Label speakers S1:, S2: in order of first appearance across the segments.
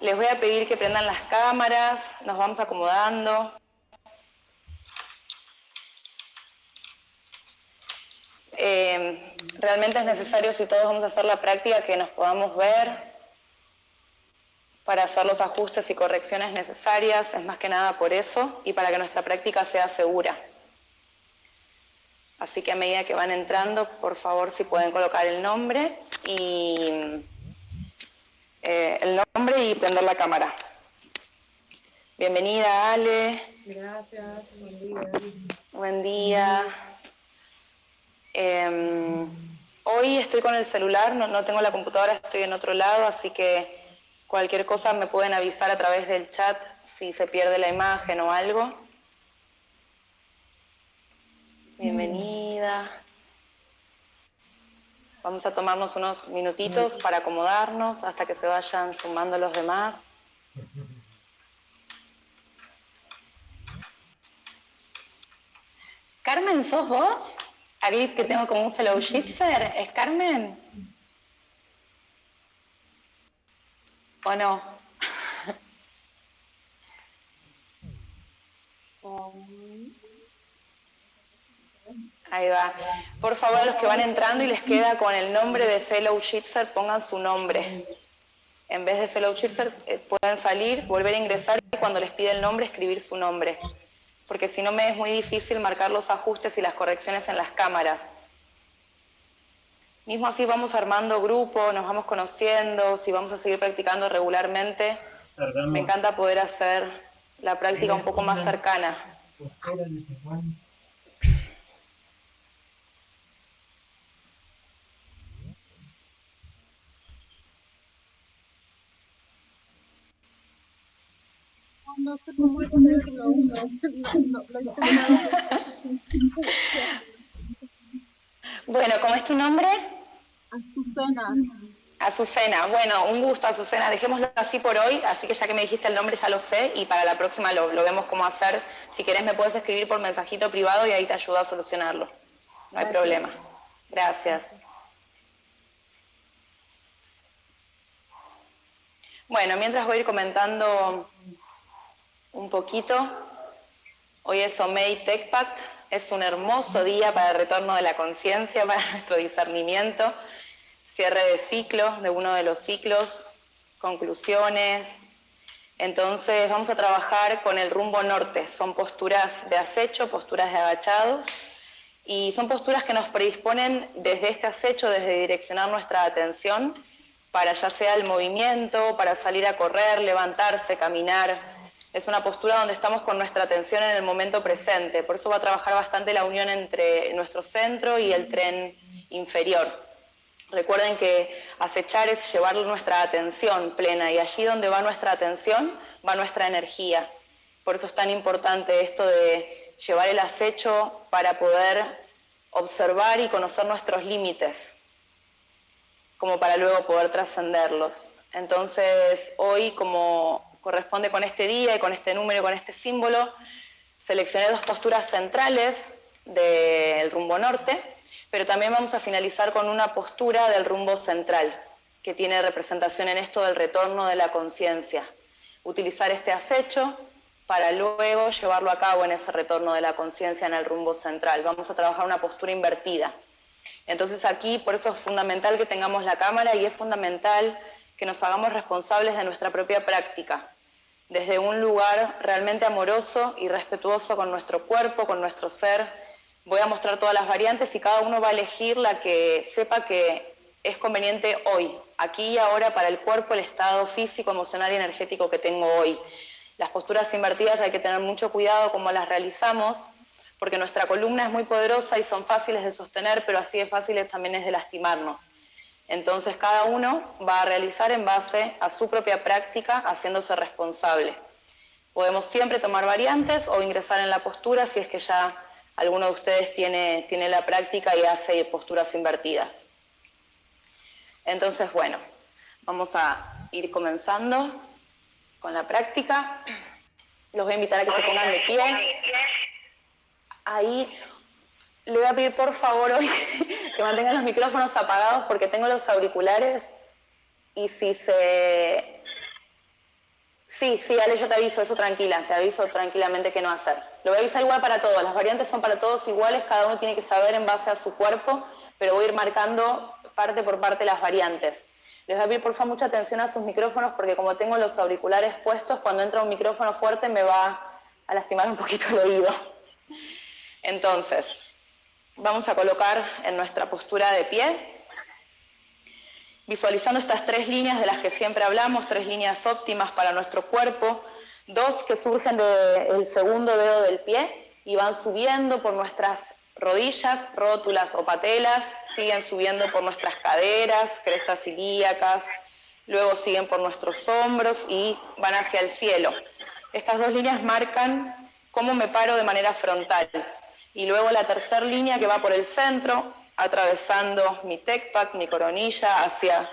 S1: Les voy a pedir que prendan las cámaras, nos vamos acomodando. Eh, realmente es necesario, si todos vamos a hacer la práctica, que nos podamos ver para hacer los ajustes y correcciones necesarias, es más que nada por eso, y para que nuestra práctica sea segura. Así que a medida que van entrando, por favor, si pueden colocar el nombre y eh, el nombre y prender la cámara. Bienvenida, Ale.
S2: Gracias, buen día.
S1: Buen día. Em, hoy estoy con el celular, no, tengo la computadora, estoy en otro lado, así que cualquier cosa me pueden avisar a través del chat si se pierde la imagen o algo. Bienvenida. Vamos a tomarnos unos minutitos para acomodarnos hasta que se vayan sumando los demás. Carmen, ¿sos vos? Aquí que tengo como un fellowshipser, ¿es Carmen? ¿O no? Ahí va. Por favor, los que van entrando y les queda con el nombre de fellowshipser, pongan su nombre. En vez de fellowshipser, eh, pueden salir, volver a ingresar y cuando les pide el nombre, escribir su nombre porque si no me es muy difícil marcar los ajustes y las correcciones en las cámaras. Mismo así vamos armando grupo, nos vamos conociendo, si vamos a seguir practicando regularmente, me encanta poder hacer la práctica un poco más cercana.
S2: No sé cómo ponerlo.
S1: bueno, ¿cómo es tu nombre?
S2: Azucena.
S1: Azucena, bueno, un gusto Azucena, dejémoslo así por hoy, así que ya que me dijiste el nombre ya lo sé y para la próxima lo, vemos cómo hacer. Si querés me puedes escribir por mensajito privado y ahí te ayudo a solucionarlo. No hay problema. Gracias. Bueno, mientras voy a ir comentando un poquito. Hoy es Omei TechPact, es un hermoso día para el retorno de la conciencia, para nuestro discernimiento, cierre de ciclo, de uno de los ciclos, conclusiones. Entonces vamos a trabajar con el rumbo norte, son posturas de acecho, posturas de agachados, y son posturas que nos predisponen desde este acecho, desde direccionar nuestra atención, para ya sea el movimiento, para salir a correr, levantarse, caminar, es una postura donde estamos con nuestra atención en el momento presente, por eso va a trabajar bastante la unión entre nuestro centro y el tren inferior. Recuerden que acechar es llevar nuestra atención plena y allí donde va nuestra atención va nuestra energía. Por eso es tan importante esto de llevar el acecho para poder observar y conocer nuestros límites, como para luego poder trascenderlos. Entonces, hoy como corresponde con este día y con este número y con este símbolo, seleccioné dos posturas centrales del rumbo norte, pero también vamos a finalizar con una postura del rumbo central, que tiene representación en esto del retorno de la conciencia. Utilizar este acecho para luego llevarlo a cabo en ese retorno de la conciencia en el rumbo central. Vamos a trabajar una postura invertida. Entonces aquí, por eso es fundamental que tengamos la cámara y es fundamental que nos hagamos responsables de nuestra propia práctica desde un lugar realmente amoroso y respetuoso con nuestro cuerpo, con nuestro ser. Voy a mostrar todas las variantes y cada uno va a elegir la que sepa que es conveniente hoy, aquí y ahora para el cuerpo, el estado físico, emocional y energético que tengo hoy. Las posturas invertidas hay que tener mucho cuidado cómo las realizamos, porque nuestra columna es muy poderosa y son fáciles de sostener, pero así de fáciles también es de lastimarnos. Entonces cada uno va a realizar en base a su propia práctica, haciéndose responsable. Podemos siempre tomar variantes o ingresar en la postura si es que ya alguno de ustedes tiene, tiene la práctica y hace posturas invertidas. Entonces, bueno, vamos a ir comenzando con la práctica. Los voy a invitar a que se pongan de pie. Ahí le voy a pedir por favor hoy que mantengan los micrófonos apagados porque tengo los auriculares y si se Sí, sí, Ale, yo te aviso, eso tranquila, te aviso tranquilamente qué no hacer. Lo voy a avisar igual para todos, las variantes son para todos iguales, cada uno tiene que saber en base a su cuerpo, pero voy a ir marcando parte por parte las variantes. Les voy a pedir por favor mucha atención a sus micrófonos porque como tengo los auriculares puestos, cuando entra un micrófono fuerte me va a lastimar un poquito el oído. Entonces, vamos a colocar en nuestra postura de pie, visualizando estas tres líneas de las que siempre hablamos, tres líneas óptimas para nuestro cuerpo, dos que surgen del segundo dedo del pie y van subiendo por nuestras rodillas, rótulas o patelas, siguen subiendo por nuestras caderas, crestas ilíacas, luego siguen por nuestros hombros y van hacia el cielo. Estas dos líneas marcan cómo me paro de manera frontal. Y luego la tercera línea que va por el centro, atravesando mi tecpac, mi coronilla, hacia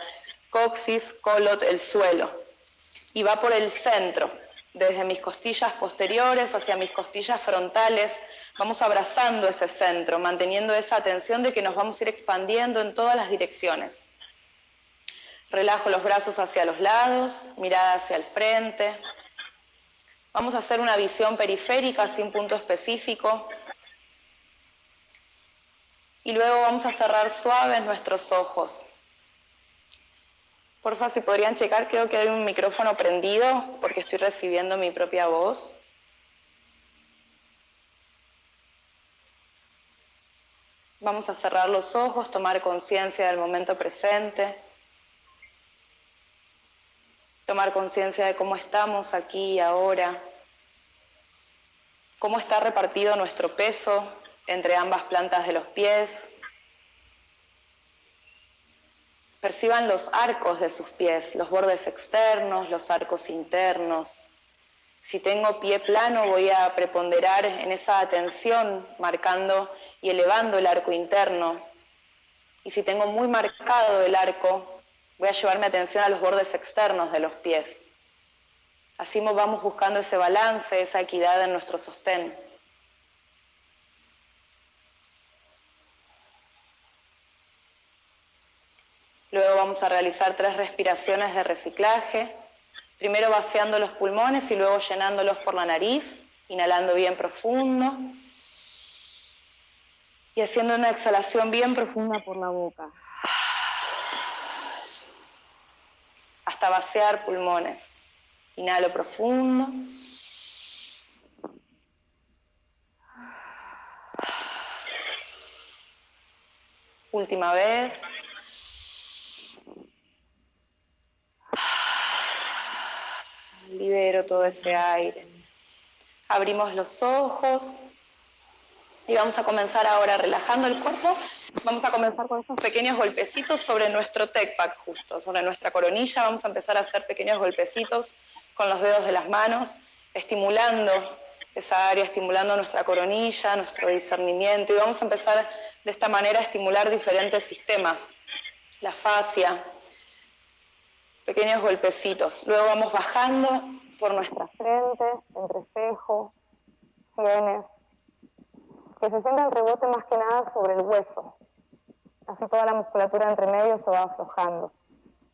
S1: coxis, colot, el suelo. Y va por el centro, desde mis costillas posteriores hacia mis costillas frontales, vamos abrazando ese centro, manteniendo esa atención de que nos vamos a ir expandiendo en todas las direcciones. Relajo los brazos hacia los lados, mirada hacia el frente. Vamos a hacer una visión periférica sin punto específico, y luego vamos a cerrar suaves nuestros ojos. Porfa, si podrían checar, creo que hay un micrófono prendido porque estoy recibiendo mi propia voz. Vamos a cerrar los ojos, tomar conciencia del momento presente, tomar conciencia de cómo estamos aquí y ahora, cómo está repartido nuestro peso entre ambas plantas de los pies. Perciban los arcos de sus pies, los bordes externos, los arcos internos. Si tengo pie plano voy a preponderar en esa atención, marcando y elevando el arco interno. Y si tengo muy marcado el arco, voy a llevarme atención a los bordes externos de los pies. Así vamos buscando ese balance, esa equidad en nuestro sostén. Luego vamos a realizar tres respiraciones de reciclaje. Primero vaciando los pulmones y luego llenándolos por la nariz, inhalando bien profundo. Y haciendo una exhalación bien profunda por la boca. Hasta vaciar pulmones. Inhalo profundo. Última vez. Libero todo ese aire. Abrimos los ojos y vamos a comenzar ahora relajando el cuerpo. Vamos a comenzar con estos pequeños golpecitos sobre nuestro tech pack justo, sobre nuestra coronilla. Vamos a empezar a hacer pequeños golpecitos con los dedos de las manos, estimulando esa área, estimulando nuestra coronilla, nuestro discernimiento. Y vamos a empezar de esta manera a estimular diferentes sistemas, la fascia, pequeños golpecitos. Luego vamos bajando por nuestra frente, entre espejo, sienes, que se sienta el rebote más que nada sobre el hueso. Así toda la musculatura entre medio se va aflojando.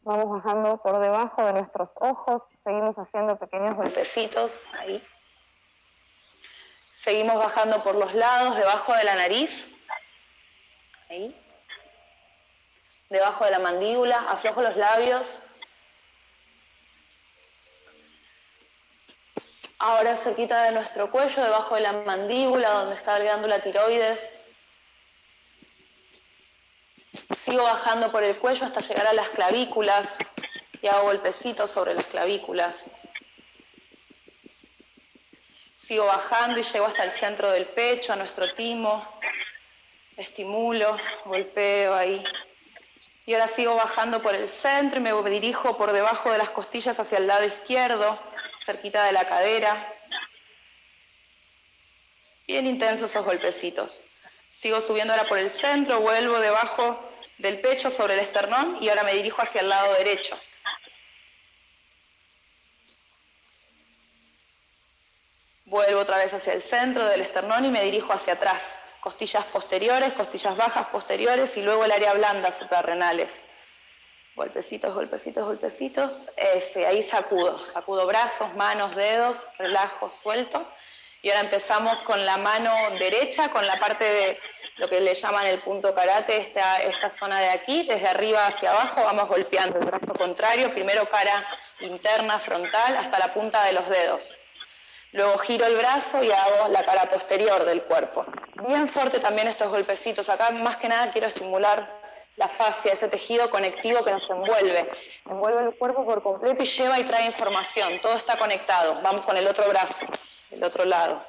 S1: Vamos bajando por debajo de nuestros ojos, seguimos haciendo pequeños golpecitos ahí. Seguimos bajando por los lados, debajo de la nariz. Ahí. Debajo de la mandíbula, aflojo los labios, Ahora cerquita de nuestro cuello, debajo de la mandíbula, donde está el glándula tiroides. Sigo bajando por el cuello hasta llegar a las clavículas y hago golpecitos sobre las clavículas. Sigo bajando y llego hasta el centro del pecho, a nuestro timo. Estimulo, golpeo ahí. Y ahora sigo bajando por el centro y me dirijo por debajo de las costillas hacia el lado izquierdo cerquita de la cadera. Bien intensos esos golpecitos. Sigo subiendo ahora por el centro, vuelvo debajo del pecho sobre el esternón y ahora me dirijo hacia el lado derecho. Vuelvo otra vez hacia el centro del esternón y me dirijo hacia atrás. Costillas posteriores, costillas bajas posteriores y luego el área blanda suprarrenales. Golpecitos, golpecitos, golpecitos. Ese, ahí sacudo. Sacudo brazos, manos, dedos, relajo, suelto. Y ahora empezamos con la mano derecha, con la parte de lo que le llaman el punto karate, esta, esta zona de aquí, desde arriba hacia abajo, vamos golpeando el brazo contrario, primero cara interna, frontal, hasta la punta de los dedos. Luego giro el brazo y hago la cara posterior del cuerpo. Bien fuerte también estos golpecitos. Acá más que nada quiero estimular la fascia, ese tejido conectivo que nos envuelve. Envuelve el cuerpo por completo y lleva y trae información. Todo está conectado. Vamos con el otro brazo, el otro lado.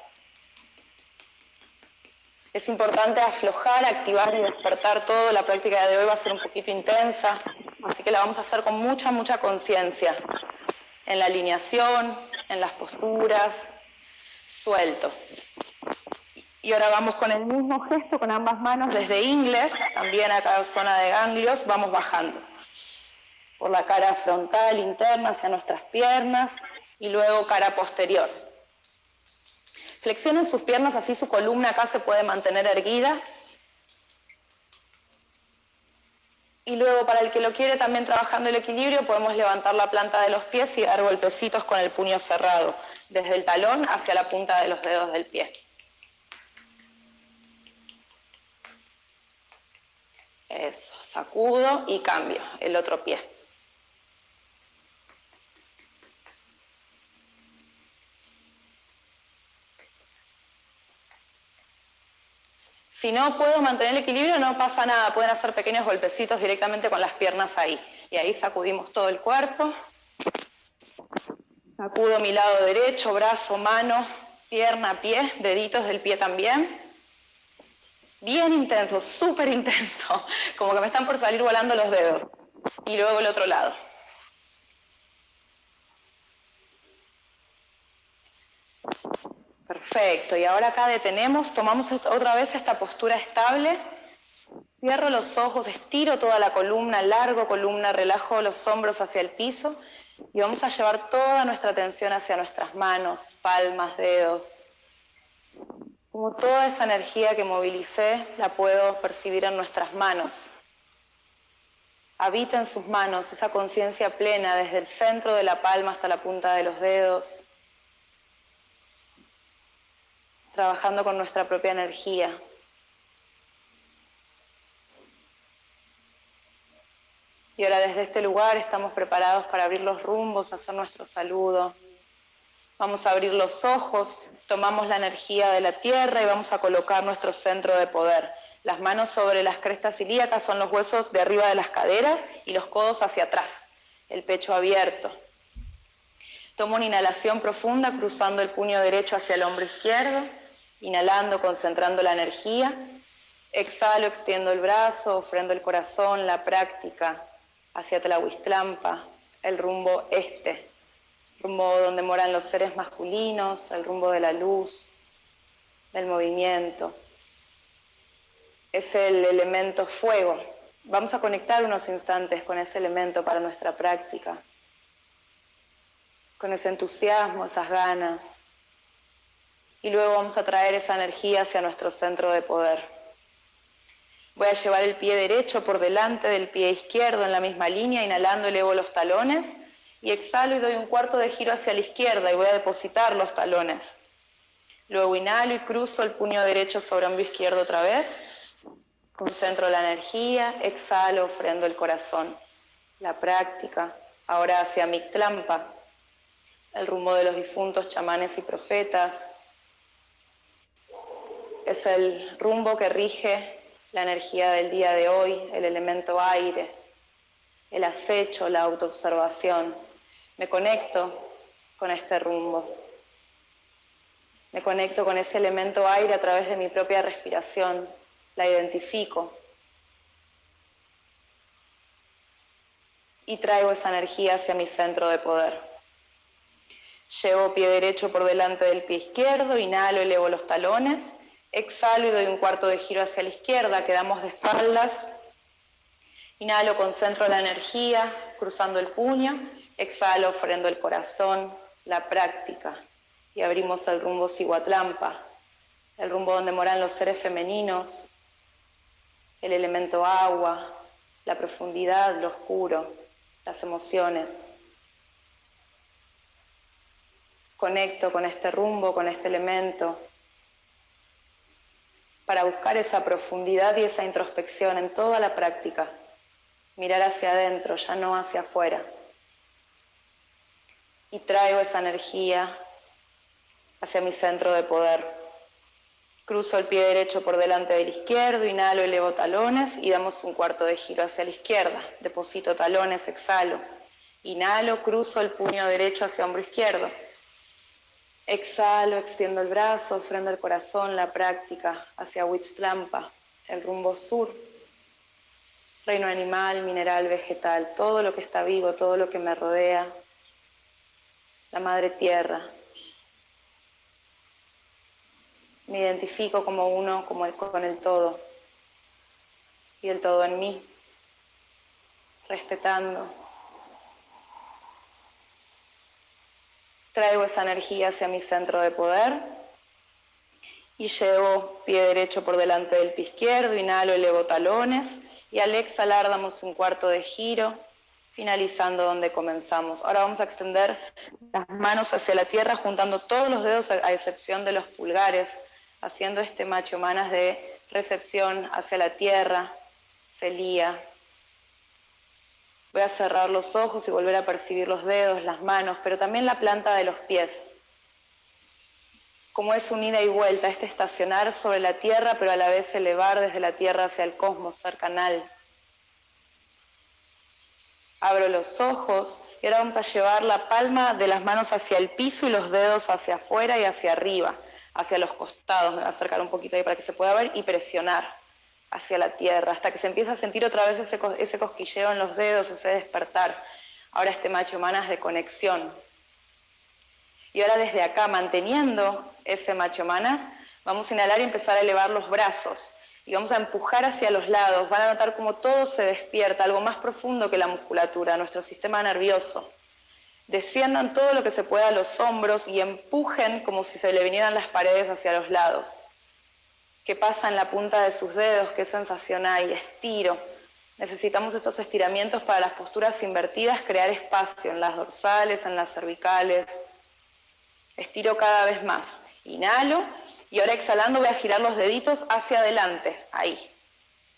S1: Es importante aflojar, activar y despertar todo. La práctica de hoy va a ser un poquito intensa, así que la vamos a hacer con mucha, mucha conciencia. En la alineación, en las posturas, suelto. Y ahora vamos con el mismo gesto, con ambas manos, desde inglés, también a cada zona de ganglios, vamos bajando. Por la cara frontal, interna, hacia nuestras piernas, y luego cara posterior. Flexionen sus piernas, así su columna acá se puede mantener erguida. Y luego, para el que lo quiere también trabajando el equilibrio, podemos levantar la planta de los pies y dar golpecitos con el puño cerrado, desde el talón hacia la punta de los dedos del pie. Eso, sacudo y cambio el otro pie. Si no puedo mantener el equilibrio, no pasa nada. Pueden hacer pequeños golpecitos directamente con las piernas ahí. Y ahí sacudimos todo el cuerpo. Sacudo mi lado derecho, brazo, mano, pierna, pie, deditos del pie también bien intenso, súper intenso, como que me están por salir volando los dedos. Y luego el otro lado. Perfecto, y ahora acá detenemos, tomamos otra vez esta postura estable, cierro los ojos, estiro toda la columna, largo columna, relajo los hombros hacia el piso y vamos a llevar toda nuestra atención hacia nuestras manos, palmas, dedos, como toda esa energía que movilicé la puedo percibir en nuestras manos. Habita en sus manos esa conciencia plena desde el centro de la palma hasta la punta de los dedos, trabajando con nuestra propia energía. Y ahora desde este lugar estamos preparados para abrir los rumbos, hacer nuestro saludo. Vamos a abrir los ojos, tomamos la energía de la tierra y vamos a colocar nuestro centro de poder. Las manos sobre las crestas ilíacas son los huesos de arriba de las caderas y los codos hacia atrás, el pecho abierto. Tomo una inhalación profunda cruzando el puño derecho hacia el hombro izquierdo, inhalando, concentrando la energía. Exhalo, extiendo el brazo, ofrendo el corazón, la práctica hacia Tlahuistlampa, el rumbo este rumbo donde moran los seres masculinos, el rumbo de la luz, del movimiento. Es el elemento fuego. Vamos a conectar unos instantes con ese elemento para nuestra práctica, con ese entusiasmo, esas ganas. Y luego vamos a traer esa energía hacia nuestro centro de poder. Voy a llevar el pie derecho por delante del pie izquierdo en la misma línea, inhalando elevo los talones y exhalo y doy un cuarto de giro hacia la izquierda y voy a depositar los talones. Luego inhalo y cruzo el puño derecho sobre hombro izquierdo otra vez. Concentro la energía, exhalo, ofrendo el corazón. La práctica, ahora hacia Mictlampa, el rumbo de los difuntos chamanes y profetas. Es el rumbo que rige la energía del día de hoy, el elemento aire, el acecho, la autoobservación, me conecto con este rumbo. Me conecto con ese elemento aire a través de mi propia respiración. La identifico. Y traigo esa energía hacia mi centro de poder. Llevo pie derecho por delante del pie izquierdo, inhalo, elevo los talones, exhalo y doy un cuarto de giro hacia la izquierda, quedamos de espaldas. Inhalo, concentro la energía, cruzando el puño, Exhalo, ofrendo el corazón, la práctica y abrimos el rumbo Siguatlampa, el rumbo donde moran los seres femeninos, el elemento agua, la profundidad, lo oscuro, las emociones. Conecto con este rumbo, con este elemento, para buscar esa profundidad y esa introspección en toda la práctica. Mirar hacia adentro, ya no hacia afuera. Y traigo esa energía hacia mi centro de poder. Cruzo el pie derecho por delante del izquierdo, inhalo, elevo talones y damos un cuarto de giro hacia la izquierda. Deposito talones, exhalo. Inhalo, cruzo el puño derecho hacia hombro izquierdo. Exhalo, extiendo el brazo, ofrendo el corazón, la práctica hacia Huitzlampa, el rumbo sur. Reino animal, mineral, vegetal, todo lo que está vivo, todo lo que me rodea. La madre tierra, me identifico como uno como con el todo. Y el todo en mí, respetando. Traigo esa energía hacia mi centro de poder. Y llevo pie derecho por delante del pie izquierdo, inhalo, elevo talones. Y al exhalar damos un cuarto de giro, finalizando donde comenzamos. Ahora vamos a extender las manos hacia la tierra juntando todos los dedos a excepción de los pulgares haciendo este macho manas de recepción hacia la tierra, celía. Voy a cerrar los ojos y volver a percibir los dedos, las manos, pero también la planta de los pies. Como es un ida y vuelta, este estacionar sobre la tierra, pero a la vez elevar desde la tierra hacia el cosmos, ser canal. Abro los ojos y ahora vamos a llevar la palma de las manos hacia el piso y los dedos hacia afuera y hacia arriba hacia los costados, me voy a acercar un poquito ahí para que se pueda ver, y presionar hacia la tierra, hasta que se empieza a sentir otra vez ese, ese cosquilleo en los dedos, ese despertar. Ahora este macho manas de conexión. Y ahora desde acá, manteniendo ese macho manas, vamos a inhalar y empezar a elevar los brazos. Y vamos a empujar hacia los lados. Van a notar cómo todo se despierta, algo más profundo que la musculatura, nuestro sistema nervioso desciendan todo lo que se pueda a los hombros y empujen como si se le vinieran las paredes hacia los lados. ¿Qué pasa en la punta de sus dedos? ¿Qué sensación hay? Estiro. Necesitamos estos estiramientos para las posturas invertidas, crear espacio en las dorsales, en las cervicales. Estiro cada vez más. Inhalo y ahora exhalando voy a girar los deditos hacia adelante, ahí.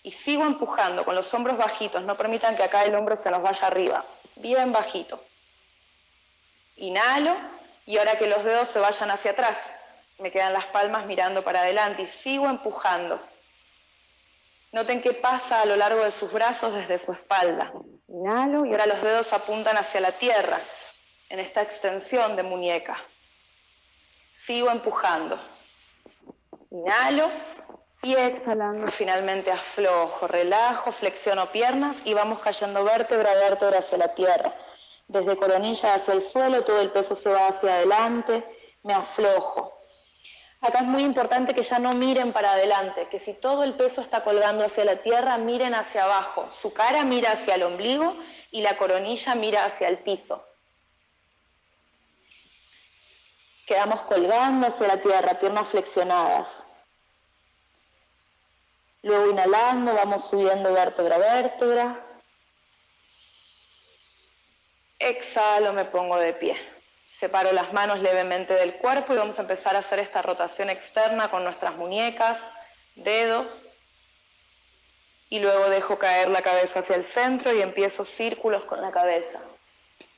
S1: Y sigo empujando con los hombros bajitos, no permitan que acá el hombro se nos vaya arriba, bien bajito. Inhalo y ahora que los dedos se vayan hacia atrás, me quedan las palmas mirando para adelante y sigo empujando. Noten qué pasa a lo largo de sus brazos desde su espalda. Inhalo y ahora los dedos apuntan hacia la tierra en esta extensión de muñeca. Sigo empujando. Inhalo y exhalando finalmente aflojo, relajo, flexiono piernas y vamos cayendo vértebra a vértebra hacia la tierra desde coronilla hacia el suelo, todo el peso se va hacia adelante, me aflojo. Acá es muy importante que ya no miren para adelante, que si todo el peso está colgando hacia la tierra, miren hacia abajo. Su cara mira hacia el ombligo y la coronilla mira hacia el piso. Quedamos colgando hacia la tierra, piernas flexionadas. Luego inhalando, vamos subiendo vértebra a vértebra. Exhalo, me pongo de pie. Separo las manos levemente del cuerpo y vamos a empezar a hacer esta rotación externa con nuestras muñecas, dedos. Y luego dejo caer la cabeza hacia el centro y empiezo círculos con la cabeza.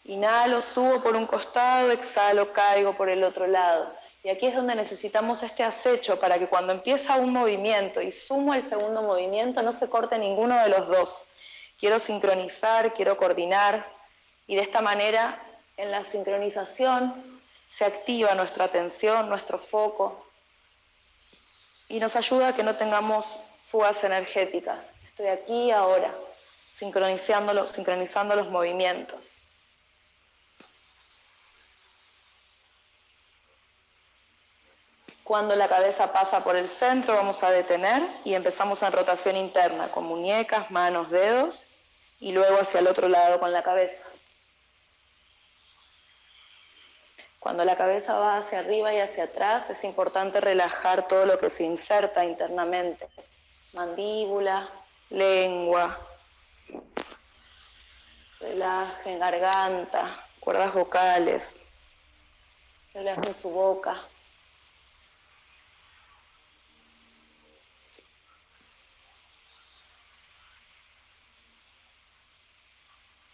S1: Inhalo, subo por un costado, exhalo, caigo por el otro lado. Y aquí es donde necesitamos este acecho para que cuando empieza un movimiento y sumo el segundo movimiento no se corte ninguno de los dos. Quiero sincronizar, quiero coordinar, y de esta manera, en la sincronización, se activa nuestra atención, nuestro foco, y nos ayuda a que no tengamos fugas energéticas. Estoy aquí ahora, sincronizando, los movimientos. Cuando la cabeza pasa por el centro vamos a detener y empezamos en rotación interna con muñecas, manos, dedos y luego hacia el otro lado con la cabeza. Cuando la cabeza va hacia arriba y hacia atrás, es importante relajar todo lo que se inserta internamente. Mandíbula, lengua, Relajen garganta, cuerdas vocales. Relajen su boca.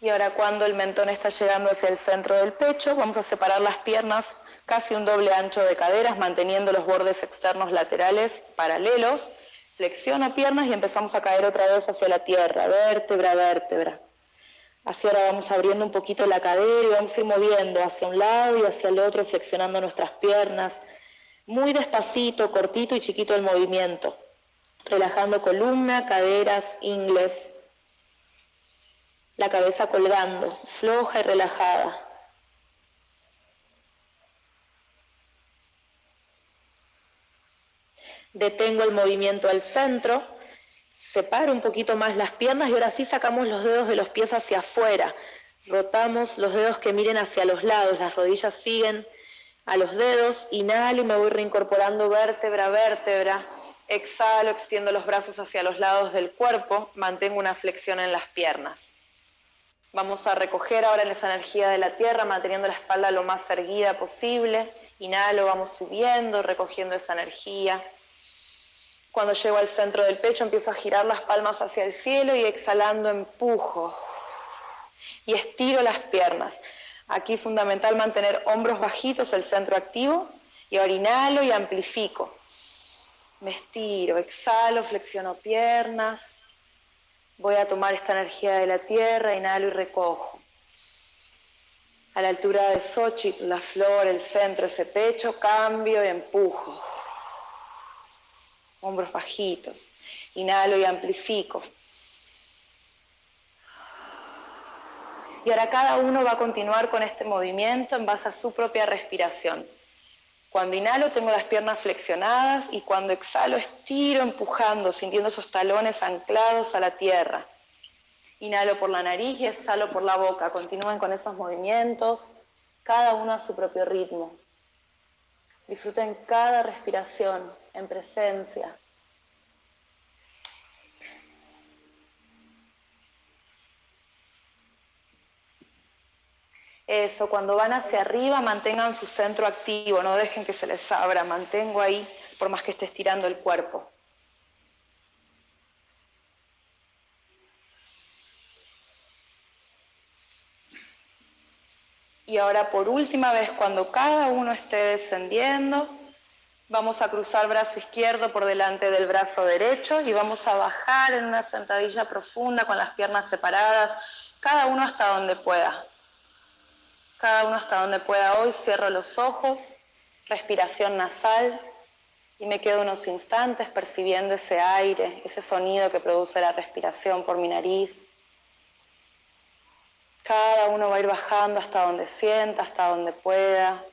S1: Y ahora cuando el mentón está llegando hacia el centro del pecho, vamos a separar las piernas casi un doble ancho de caderas, manteniendo los bordes externos laterales paralelos. Flexiona piernas y empezamos a caer otra vez hacia la tierra, vértebra, vértebra. Así ahora vamos abriendo un poquito la cadera y vamos a ir moviendo hacia un lado y hacia el otro, flexionando nuestras piernas. Muy despacito, cortito y chiquito el movimiento. Relajando columna, caderas, ingles la cabeza colgando, floja y relajada. Detengo el movimiento al centro, separo un poquito más las piernas y ahora sí sacamos los dedos de los pies hacia afuera. Rotamos los dedos que miren hacia los lados, las rodillas siguen a los dedos, inhalo y me voy reincorporando vértebra a vértebra. Exhalo, extiendo los brazos hacia los lados del cuerpo, mantengo una flexión en las piernas. Vamos a recoger ahora esa energía de la tierra, manteniendo la espalda lo más erguida posible. Inhalo, vamos subiendo, recogiendo esa energía. Cuando llego al centro del pecho empiezo a girar las palmas hacia el cielo y exhalando empujo. Y estiro las piernas. Aquí fundamental mantener hombros bajitos, el centro activo. Y ahora inhalo y amplifico. Me estiro, exhalo, flexiono piernas. Voy a tomar esta energía de la tierra, inhalo y recojo. A la altura de Xochitl, la flor, el centro, ese pecho, cambio y empujo. Hombros bajitos. Inhalo y amplifico. Y ahora cada uno va a continuar con este movimiento en base a su propia respiración. Cuando inhalo tengo las piernas flexionadas y cuando exhalo estiro empujando, sintiendo esos talones anclados a la tierra. Inhalo por la nariz y exhalo por la boca. Continúen con esos movimientos, cada uno a su propio ritmo. Disfruten cada respiración en presencia. Eso, cuando van hacia arriba mantengan su centro activo, no dejen que se les abra, mantengo ahí por más que esté estirando el cuerpo. Y ahora por última vez, cuando cada uno esté descendiendo, vamos a cruzar brazo izquierdo por delante del brazo derecho y vamos a bajar en una sentadilla profunda con las piernas separadas, cada uno hasta donde pueda cada uno hasta donde pueda hoy, cierro los ojos, respiración nasal y me quedo unos instantes percibiendo ese aire, ese sonido que produce la respiración por mi nariz. Cada uno va a ir bajando hasta donde sienta, hasta donde pueda.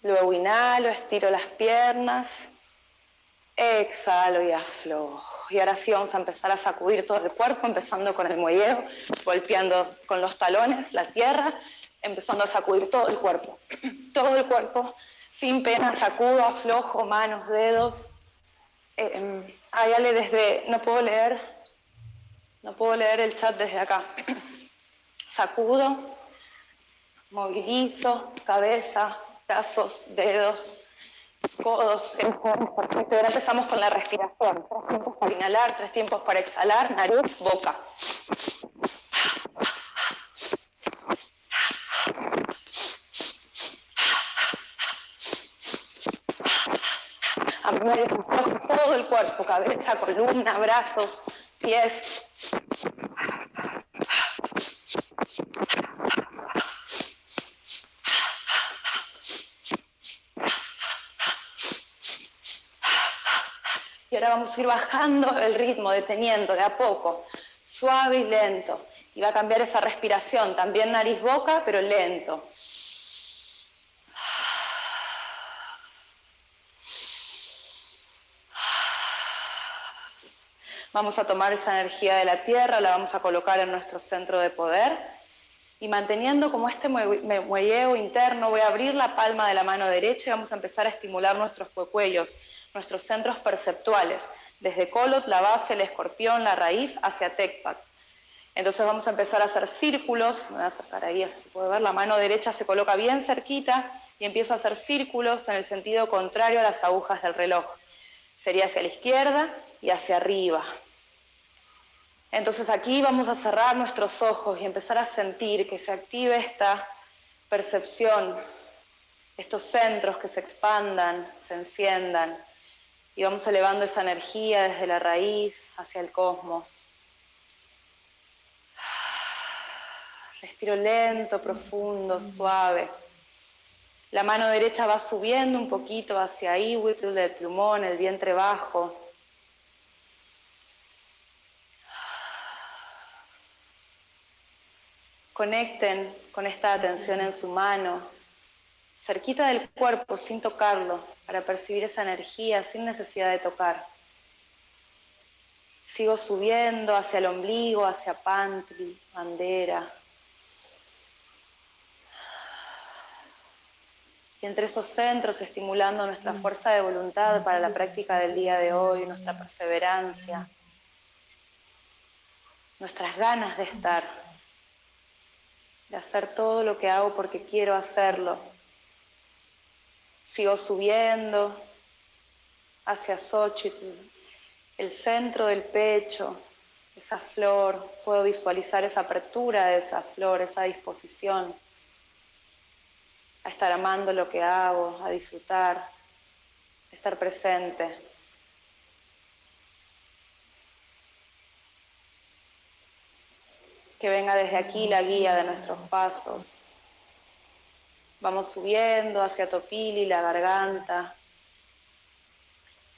S1: Luego inhalo, estiro las piernas Exhalo y aflojo. Y ahora sí vamos a empezar a sacudir todo el cuerpo, empezando con el muelleo, golpeando con los talones la tierra, empezando a sacudir todo el cuerpo. Todo el cuerpo, sin pena, sacudo, aflojo, manos, dedos. Eh, desde, no puedo leer, no puedo leer el chat desde acá. Sacudo, movilizo, cabeza, brazos, dedos, codos, perfecto. Ahora empezamos con la respiración. Tres tiempos para inhalar, tres tiempos para exhalar, nariz, boca. A todo el cuerpo, cabeza, columna, brazos, pies. Vamos a ir bajando el ritmo, deteniendo de a poco, suave y lento. Y va a cambiar esa respiración, también nariz-boca, pero lento. Vamos a tomar esa energía de la tierra, la vamos a colocar en nuestro centro de poder y manteniendo como este muelleo interno, voy a abrir la palma de la mano derecha y vamos a empezar a estimular nuestros cuellos nuestros centros perceptuales, Desde Colot, la base, el escorpión, la raíz, hacia Tecpat. Entonces vamos a empezar a hacer círculos, me voy a acercar ahí, así se puede ver, la mano derecha se coloca bien cerquita y empiezo a hacer círculos en el sentido contrario a las agujas del reloj. Sería hacia la izquierda y hacia arriba. Entonces aquí vamos a cerrar nuestros ojos y empezar a sentir que se active esta percepción, estos centros que se expandan, se enciendan y vamos elevando esa energía desde la raíz hacia el cosmos. Respiro lento, profundo, suave. La mano derecha va subiendo un poquito hacia Whipple del plumón, el vientre bajo. Conecten con esta atención en su mano, cerquita del cuerpo, sin tocarlo, para percibir esa energía sin necesidad de tocar. Sigo subiendo hacia el ombligo, hacia Pantry, bandera. Y entre esos centros estimulando nuestra fuerza de voluntad para la práctica del día de hoy, nuestra perseverancia, nuestras ganas de estar, de hacer todo lo que hago porque quiero hacerlo. Sigo subiendo hacia Xochitl, el centro del pecho, esa flor, puedo visualizar esa apertura de esa flor, esa disposición a estar amando lo que hago, a disfrutar, a estar presente. Que venga desde aquí la guía de nuestros pasos. Vamos subiendo hacia Topili, la garganta,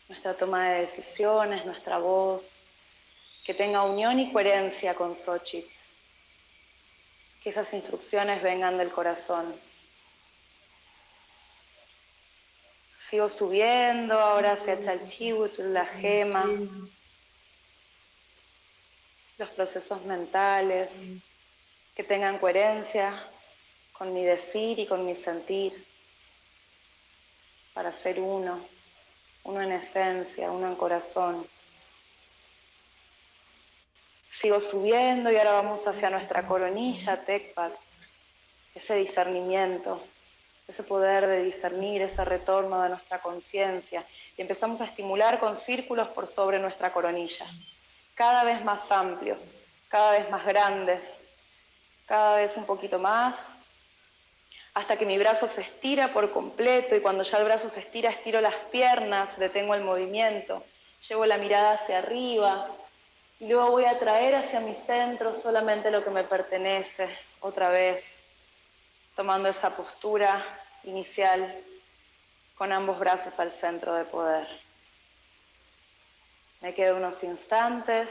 S1: nuestra toma de decisiones, nuestra voz, que tenga unión y coherencia con Xochitl. Que esas instrucciones vengan del corazón. Sigo subiendo ahora hacia Chalchihuitl, la gema, los procesos mentales, que tengan coherencia con mi decir y con mi sentir, para ser uno, uno en esencia, uno en corazón. Sigo subiendo y ahora vamos hacia nuestra coronilla, Tecpat, ese discernimiento ese poder de discernir, ese retorno de nuestra conciencia. Y empezamos a estimular con círculos por sobre nuestra coronilla, cada vez más amplios, cada vez más grandes, cada vez un poquito más, hasta que mi brazo se estira por completo y cuando ya el brazo se estira, estiro las piernas, detengo el movimiento, llevo la mirada hacia arriba y luego voy a traer hacia mi centro solamente lo que me pertenece, otra vez tomando esa postura inicial con ambos brazos al centro de poder. Me quedo unos instantes,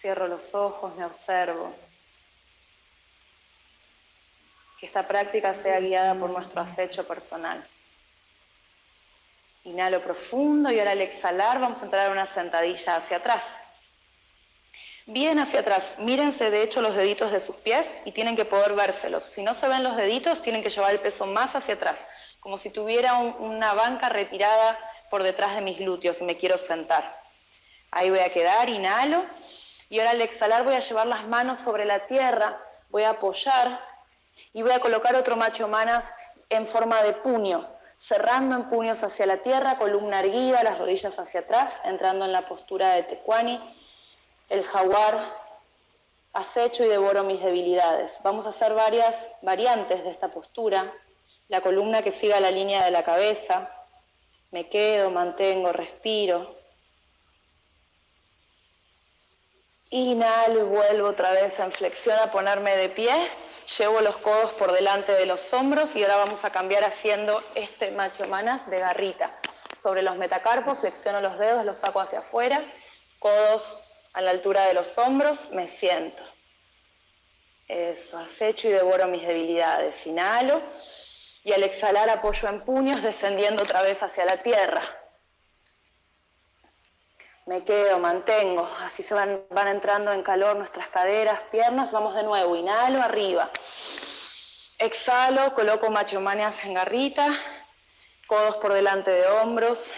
S1: cierro los ojos, me observo. Esta práctica sea guiada por nuestro acecho personal. Inhalo profundo y ahora al exhalar vamos a entrar a una sentadilla hacia atrás bien hacia atrás. Mírense de hecho los deditos de sus pies y tienen que poder vérselos. Si no se ven los deditos, tienen que llevar el peso más hacia atrás, como si tuviera una banca retirada por detrás de mis glúteos y me quiero sentar. Ahí voy a quedar, inhalo. Y ahora al exhalar voy a llevar las manos sobre la tierra, voy a apoyar y voy a colocar otro macho manas en forma de puño, cerrando en puños hacia la tierra, columna erguida, las rodillas hacia atrás, entrando en la postura de tecuani el jaguar, acecho y devoro mis debilidades. Vamos a hacer varias variantes de esta postura. La columna que siga la línea de la cabeza. Me quedo, mantengo, respiro. Inhalo y vuelvo otra vez en flexión a ponerme de pie. Llevo los codos por delante de los hombros y ahora vamos a cambiar haciendo este macho manas de garrita. Sobre los metacarpos, flexiono los dedos, los saco hacia afuera, codos a la altura de los hombros, me siento. Eso, acecho y devoro mis debilidades. Inhalo y al exhalar apoyo en puños, descendiendo otra vez hacia la tierra. Me quedo, mantengo, así se van, van entrando en calor nuestras caderas, piernas. Vamos de nuevo, inhalo, arriba. Exhalo, coloco macho manias en garrita, codos por delante de hombros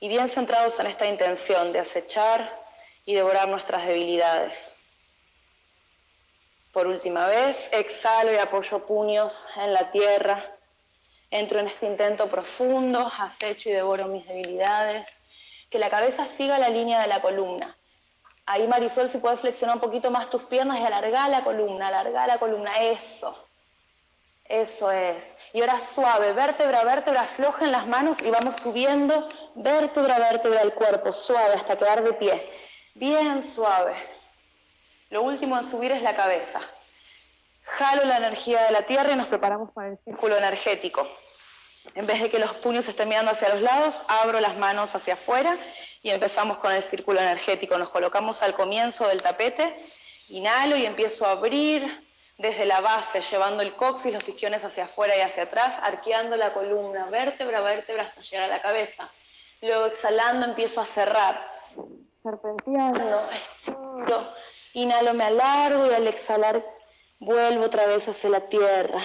S1: y bien centrados en esta intención de acechar y devorar nuestras debilidades. Por última vez, exhalo y apoyo puños en la tierra. Entro en este intento profundo, acecho y devoro mis debilidades. Que la cabeza siga la línea de la columna. Ahí Marisol, si puedes flexionar un poquito más tus piernas y alargar la columna, alargar la columna. Eso. Eso es. Y ahora suave, vértebra, vértebra, aflojen las manos y vamos subiendo vértebra, vértebra del cuerpo, suave hasta quedar de pie. Bien suave. Lo último en subir es la cabeza. Jalo la energía de la tierra y nos preparamos para el círculo energético. En vez de que los puños estén mirando hacia los lados, abro las manos hacia afuera y empezamos con el círculo energético. Nos colocamos al comienzo del tapete, inhalo y empiezo a abrir desde la base, llevando el coxis, los isquiones hacia afuera y hacia atrás, arqueando la columna, vértebra a vértebra hasta llegar a la cabeza. Luego exhalando empiezo a cerrar, serpenteando, estiro, inhalo, me alargo y al exhalar vuelvo otra vez hacia la tierra.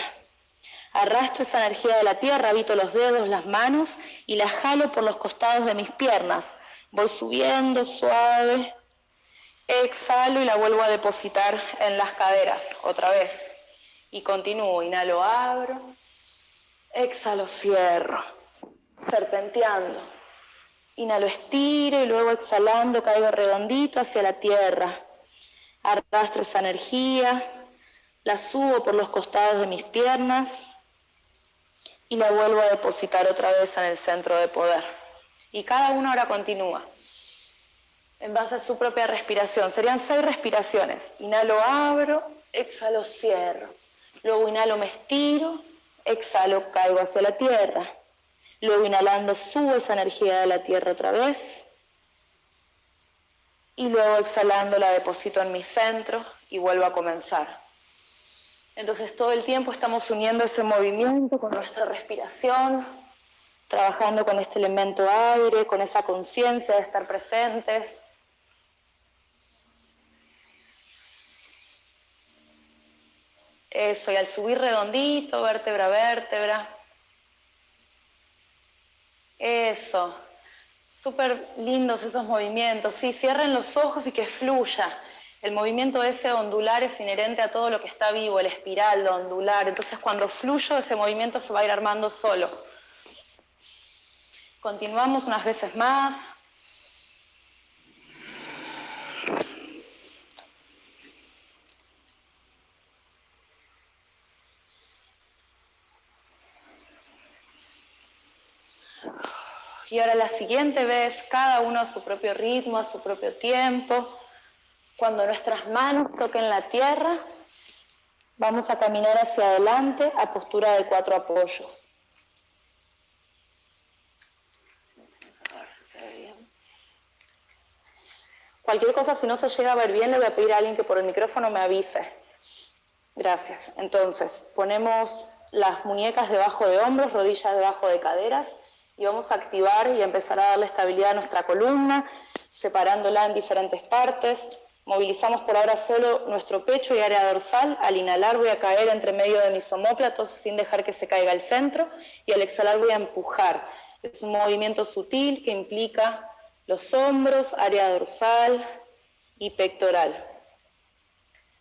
S1: Arrastro esa energía de la tierra, habito los dedos, las manos y la jalo por los costados de mis piernas. Voy subiendo suave, exhalo y la vuelvo a depositar en las caderas otra vez. Y continúo, inhalo, abro, exhalo, cierro, serpenteando. Inhalo, estiro y luego exhalando caigo redondito hacia la tierra. Arrastro esa energía, la subo por los costados de mis piernas y la vuelvo a depositar otra vez en el centro de poder. Y cada uno ahora continúa en base a su propia respiración. Serían seis respiraciones. Inhalo, abro, exhalo, cierro. Luego inhalo, me estiro, exhalo, caigo hacia la tierra. Luego inhalando, subo esa energía de la tierra otra vez. Y luego exhalando, la deposito en mi centro y vuelvo a comenzar. Entonces todo el tiempo estamos uniendo ese movimiento con nuestra respiración, trabajando con este elemento aire, con esa conciencia de estar presentes. Eso, y al subir redondito, vértebra a vértebra. Eso. Súper lindos esos movimientos. Sí, cierren los ojos y que fluya. El movimiento ese ondular es inherente a todo lo que está vivo, el espiral, lo ondular. Entonces cuando fluyo ese movimiento se va a ir armando solo. Continuamos unas veces más. Y ahora la siguiente vez, cada uno a su propio ritmo, a su propio tiempo. Cuando nuestras manos toquen la tierra, vamos a caminar hacia adelante a postura de cuatro apoyos. Cualquier cosa, si no se llega a ver bien, le voy a pedir a alguien que por el micrófono me avise. Gracias. Entonces, ponemos las muñecas debajo de hombros, rodillas debajo de caderas y vamos a activar y empezar a darle estabilidad a nuestra columna, separándola en diferentes partes. Movilizamos por ahora solo nuestro pecho y área dorsal. Al inhalar voy a caer entre medio de mis omóplatos sin dejar que se caiga el centro y al exhalar voy a empujar. Es un movimiento sutil que implica los hombros, área dorsal y pectoral.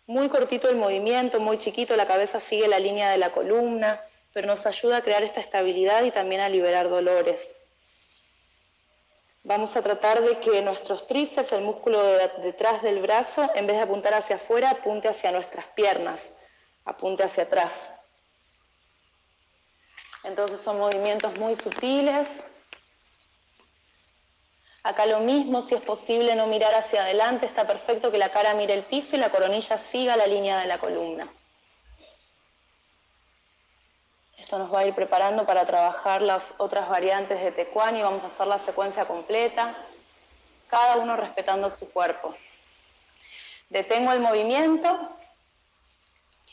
S1: Muy cortito el movimiento, muy chiquito, la cabeza sigue la línea de la columna, pero nos ayuda a crear esta estabilidad y también a liberar dolores. Vamos a tratar de que nuestros tríceps, el músculo detrás del brazo, en vez de apuntar hacia afuera, apunte hacia nuestras piernas, apunte hacia atrás. Entonces son movimientos muy sutiles. Acá lo mismo, si es posible no mirar hacia adelante, está perfecto que la cara mire el piso y la coronilla siga la línea de la columna. Esto nos va a ir preparando para trabajar las otras variantes de Tecuani. Vamos a hacer la secuencia completa, cada uno respetando su cuerpo. Detengo el movimiento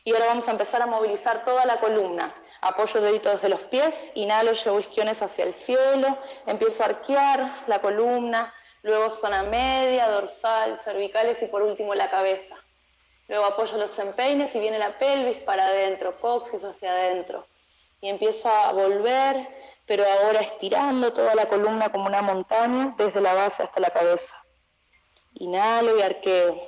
S1: y ahora vamos a empezar a movilizar toda la columna. Apoyo deditos de los pies, inhalo, llevo isquiones hacia el cielo, empiezo a arquear la columna, luego zona media, dorsal, cervicales y por último la cabeza. Luego apoyo los empeines y viene la pelvis para adentro, coxis hacia adentro y empiezo a volver pero ahora estirando toda la columna como una montaña desde la base hasta la cabeza. Inhalo y arqueo.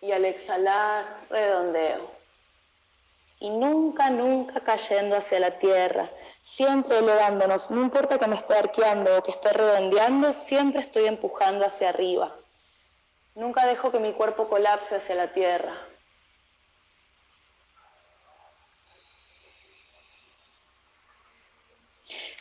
S1: Y al exhalar, redondeo. Y nunca, nunca cayendo hacia la tierra, siempre elevándonos. No importa que me esté arqueando o que esté redondeando, siempre estoy empujando hacia arriba. Nunca dejo que mi cuerpo colapse hacia la tierra.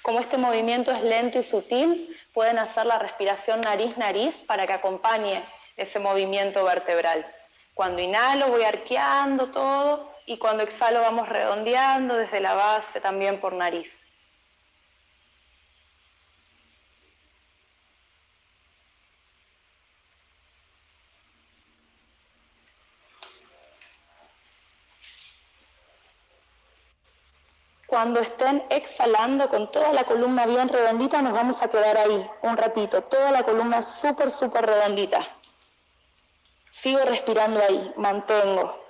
S1: Como este movimiento es lento y sutil, pueden hacer la respiración nariz-nariz para que acompañe ese movimiento vertebral. Cuando inhalo voy arqueando todo y cuando exhalo vamos redondeando desde la base también por nariz. Cuando estén exhalando con toda la columna bien redondita, nos vamos a quedar ahí un ratito, toda la columna súper, súper redondita. Sigo respirando ahí, mantengo.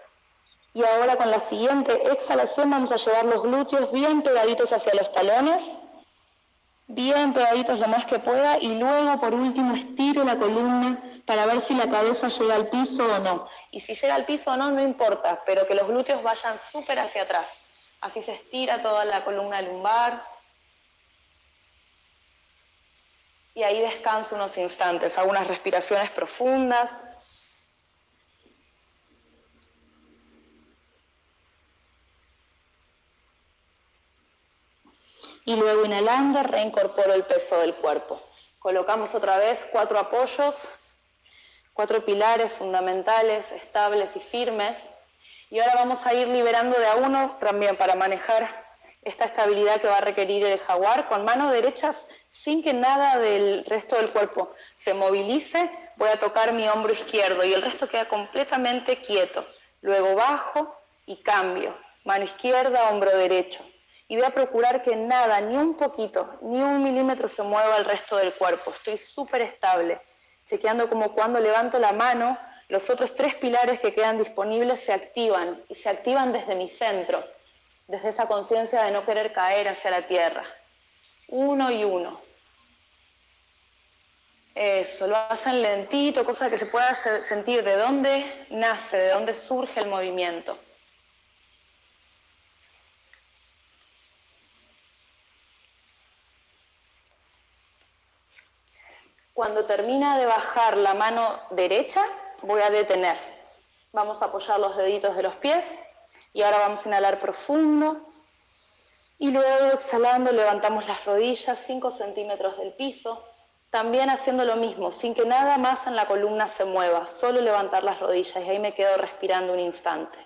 S1: Y ahora con la siguiente exhalación vamos a llevar los glúteos bien pegaditos hacia los talones, bien pegaditos lo más que pueda y luego por último estiro la columna para ver si la cabeza llega al piso o no. Y si llega al piso o no, no importa, pero que los glúteos vayan súper hacia atrás. Así se estira toda la columna lumbar. Y ahí descanso unos instantes, hago unas respiraciones profundas. Y luego inhalando reincorporo el peso del cuerpo. Colocamos otra vez cuatro apoyos, cuatro pilares fundamentales, estables y firmes. Y ahora vamos a ir liberando de a uno también para manejar esta estabilidad que va a requerir el jaguar con manos derechas sin que nada del resto del cuerpo se movilice. Voy a tocar mi hombro izquierdo y el resto queda completamente quieto. Luego bajo y cambio. Mano izquierda, hombro derecho. Y voy a procurar que nada, ni un poquito, ni un milímetro se mueva el resto del cuerpo. Estoy súper estable, chequeando como cuando levanto la mano los otros tres pilares que quedan disponibles se activan y se activan desde mi centro, desde esa conciencia de no querer caer hacia la tierra. Uno y uno. Eso, lo hacen lentito, cosa que se pueda sentir de dónde nace, de dónde surge el movimiento. Cuando termina de bajar la mano derecha, voy a detener. Vamos a apoyar los deditos de los pies y ahora vamos a inhalar profundo. Y luego exhalando levantamos las rodillas 5 centímetros del piso, también haciendo lo mismo, sin que nada más en la columna se mueva, solo levantar las rodillas y ahí me quedo respirando un instante.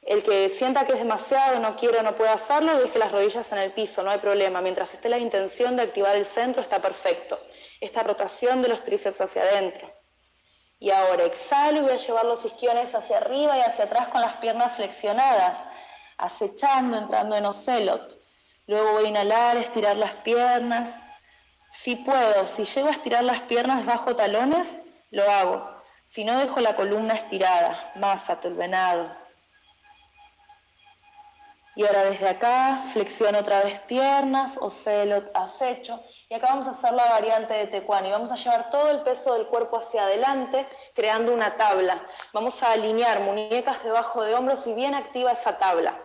S1: El que sienta que es demasiado, no quiere o no puede hacerlo, deje las rodillas en el piso, no hay problema. Mientras esté la intención de activar el centro, está perfecto. Esta rotación de los tríceps hacia adentro. Y ahora exhalo y voy a llevar los isquiones hacia arriba y hacia atrás con las piernas flexionadas, acechando, entrando en ocelot. Luego voy a inhalar, estirar las piernas. Si puedo, si llego a estirar las piernas bajo talones, lo hago. Si no, dejo la columna estirada, más el venado. Y ahora desde acá, flexiono otra vez piernas, ocelot, acecho. Y acá vamos a hacer la variante de Tecuani. Vamos a llevar todo el peso del cuerpo hacia adelante, creando una tabla. Vamos a alinear muñecas debajo de hombros y bien activa esa tabla.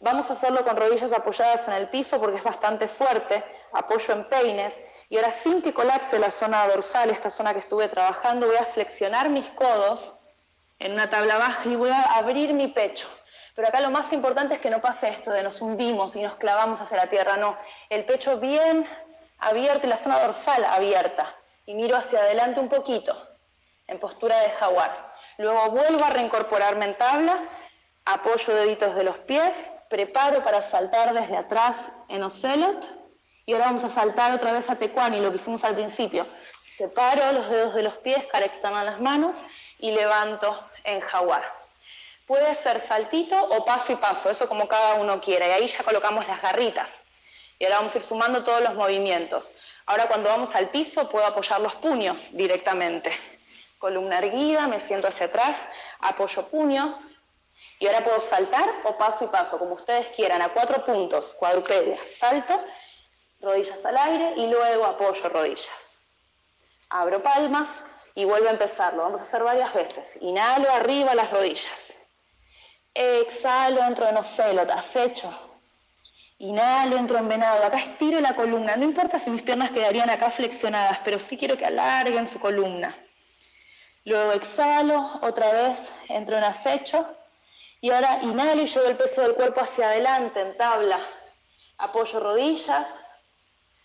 S1: Vamos a hacerlo con rodillas apoyadas en el piso porque es bastante fuerte, apoyo en peines. Y ahora sin que colapse la zona dorsal, esta zona que estuve trabajando, voy a flexionar mis codos en una tabla baja y voy a abrir mi pecho. Pero acá lo más importante es que no pase esto de nos hundimos y nos clavamos hacia la tierra, no. El pecho bien abierta la zona dorsal abierta. Y miro hacia adelante un poquito, en postura de jaguar. Luego vuelvo a reincorporarme en tabla, apoyo deditos de los pies, preparo para saltar desde atrás en ocelot. Y ahora vamos a saltar otra vez a tecuani, lo que hicimos al principio. Separo los dedos de los pies, cara externa las manos y levanto en jaguar. Puede ser saltito o paso y paso, eso como cada uno quiera. Y ahí ya colocamos las garritas. Y ahora vamos a ir sumando todos los movimientos. Ahora cuando vamos al piso puedo apoyar los puños directamente. Columna erguida, me siento hacia atrás, apoyo puños. Y ahora puedo saltar o paso y paso, como ustedes quieran, a cuatro puntos, cuadrupedia. Salto, rodillas al aire y luego apoyo rodillas. Abro palmas y vuelvo a empezarlo. Vamos a hacer varias veces. Inhalo arriba las rodillas. Exhalo, entro en ocelot, acecho. Inhalo, entro en venado. Acá estiro la columna. No importa si mis piernas quedarían acá flexionadas, pero sí quiero que alarguen su columna. Luego exhalo, otra vez entro en acecho. Y ahora inhalo y llevo el peso del cuerpo hacia adelante en tabla. Apoyo rodillas,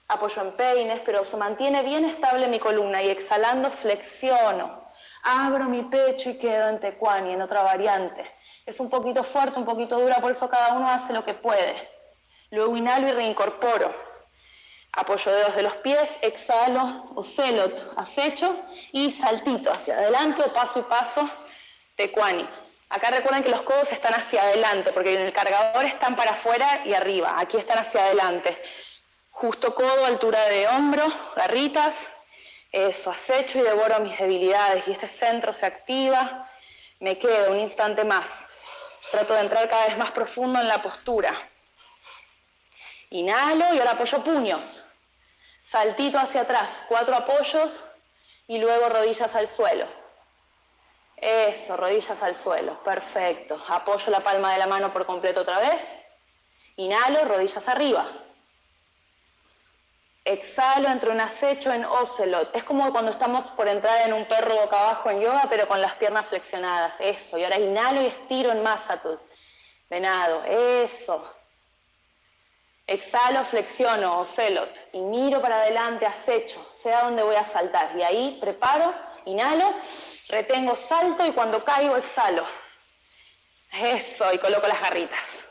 S1: apoyo en peines, pero se mantiene bien estable mi columna y exhalando flexiono. Abro mi pecho y quedo en tecuani, en otra variante. Es un poquito fuerte, un poquito dura, por eso cada uno hace lo que puede. Luego inhalo y reincorporo. Apoyo dedos de los pies, exhalo, ocelot, acecho y saltito hacia adelante o paso y paso, tecuani. Acá recuerden que los codos están hacia adelante, porque en el cargador están para afuera y arriba. Aquí están hacia adelante. Justo codo, altura de hombro, garritas. Eso, acecho y devoro mis debilidades. Y este centro se activa. Me quedo un instante más. Trato de entrar cada vez más profundo en la postura. Inhalo y ahora apoyo puños. Saltito hacia atrás, cuatro apoyos y luego rodillas al suelo. Eso, rodillas al suelo, perfecto. Apoyo la palma de la mano por completo otra vez. Inhalo, rodillas arriba. Exhalo, entro en acecho en ocelot. Es como cuando estamos por entrar en un perro boca abajo en yoga, pero con las piernas flexionadas. Eso. Y ahora inhalo y estiro en masatut. Venado. Eso. Exhalo, flexiono, ocelot. Y miro para adelante, acecho. Sea donde voy a saltar. Y ahí preparo Inhalo, retengo, salto y cuando caigo exhalo. Eso, y coloco las garritas.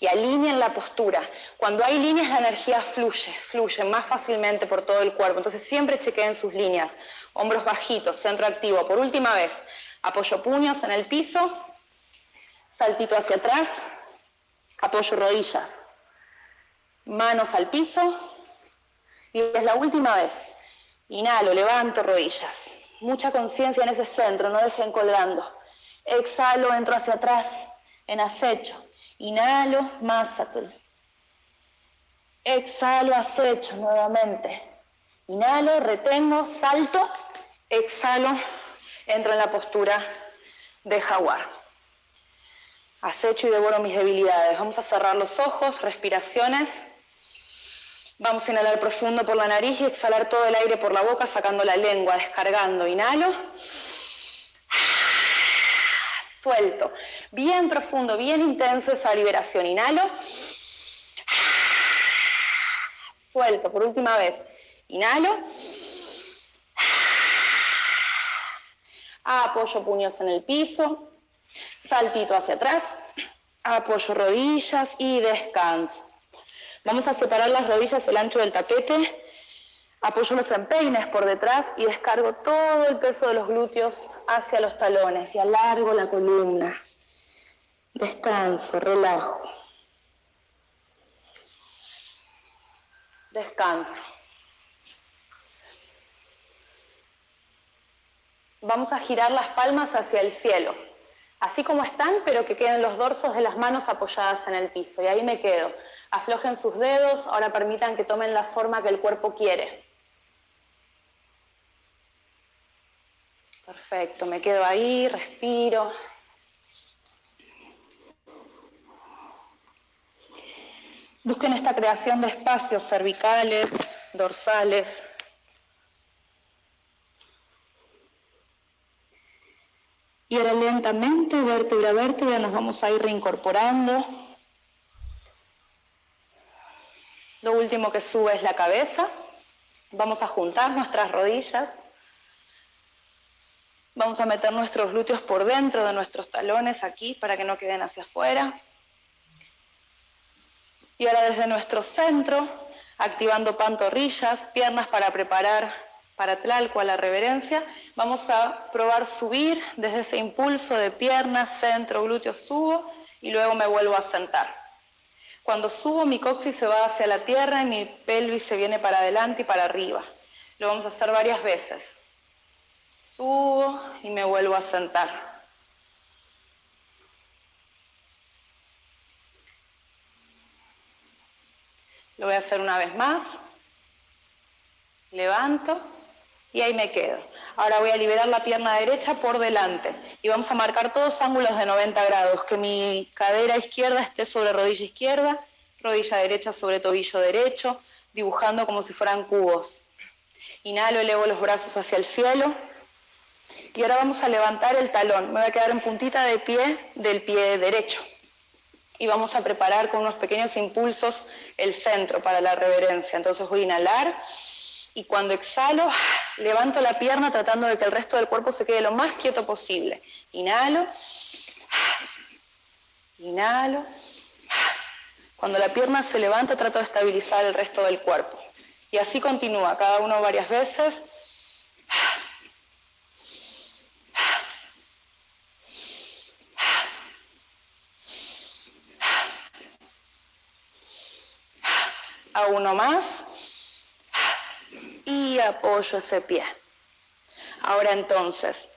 S1: Y alineen la postura. Cuando hay líneas la energía fluye, fluye más fácilmente por todo el cuerpo. Entonces siempre chequeen sus líneas. Hombros bajitos, centro activo. Por última vez, apoyo puños en el piso, saltito hacia atrás, apoyo rodillas, manos al piso. Y es la última vez. Inhalo, levanto rodillas. Mucha conciencia en ese centro, no dejen colgando. Exhalo, entro hacia atrás, en acecho. Inhalo, masatul. Exhalo, acecho nuevamente. Inhalo, retengo, salto, exhalo, entro en la postura de jaguar. Acecho y devoro mis debilidades. Vamos a cerrar los ojos, respiraciones. Vamos a inhalar profundo por la nariz y exhalar todo el aire por la boca, sacando la lengua, descargando. Inhalo. Suelto. Bien profundo, bien intenso esa liberación. Inhalo. Suelto. Por última vez. Inhalo. Apoyo puños en el piso. Saltito hacia atrás. Apoyo rodillas y descanso. Vamos a separar las rodillas el ancho del tapete, apoyo los empeines por detrás y descargo todo el peso de los glúteos hacia los talones y alargo la columna. Descanso, relajo. Descanso. Vamos a girar las palmas hacia el cielo, así como están, pero que queden los dorsos de las manos apoyadas en el piso. Y ahí me quedo aflojen sus dedos, ahora permitan que tomen la forma que el cuerpo quiere. Perfecto, me quedo ahí, respiro. Busquen esta creación de espacios cervicales, dorsales. Y ahora lentamente, vértebra a vértebra, nos vamos a ir reincorporando. Lo último que sube es la cabeza. Vamos a juntar nuestras rodillas. Vamos a meter nuestros glúteos por dentro de nuestros talones aquí para que no queden hacia afuera. Y ahora desde nuestro centro, activando pantorrillas, piernas para preparar para Tlalco a la reverencia, vamos a probar subir desde ese impulso de piernas, centro, glúteos, subo y luego me vuelvo a sentar. Cuando subo mi coxis se va hacia la tierra y mi pelvis se viene para adelante y para arriba. Lo vamos a hacer varias veces. Subo y me vuelvo a sentar. Lo voy a hacer una vez más. Levanto y ahí me quedo. Ahora voy a liberar la pierna derecha por delante y vamos a marcar todos ángulos de 90 grados, que mi cadera izquierda esté sobre rodilla izquierda, rodilla derecha sobre tobillo derecho, dibujando como si fueran cubos. Inhalo, elevo los brazos hacia el cielo. Y ahora vamos a levantar el talón. Me voy a quedar en puntita de pie del pie derecho. Y vamos a preparar con unos pequeños impulsos el centro para la reverencia. Entonces voy a inhalar y cuando exhalo, levanto la pierna tratando de que el resto del cuerpo se quede lo más quieto posible. Inhalo, inhalo. Cuando la pierna se levanta, trato de estabilizar el resto del cuerpo. Y así continúa, cada uno varias veces. A uno más y apoyo ese pie. Ahora entonces,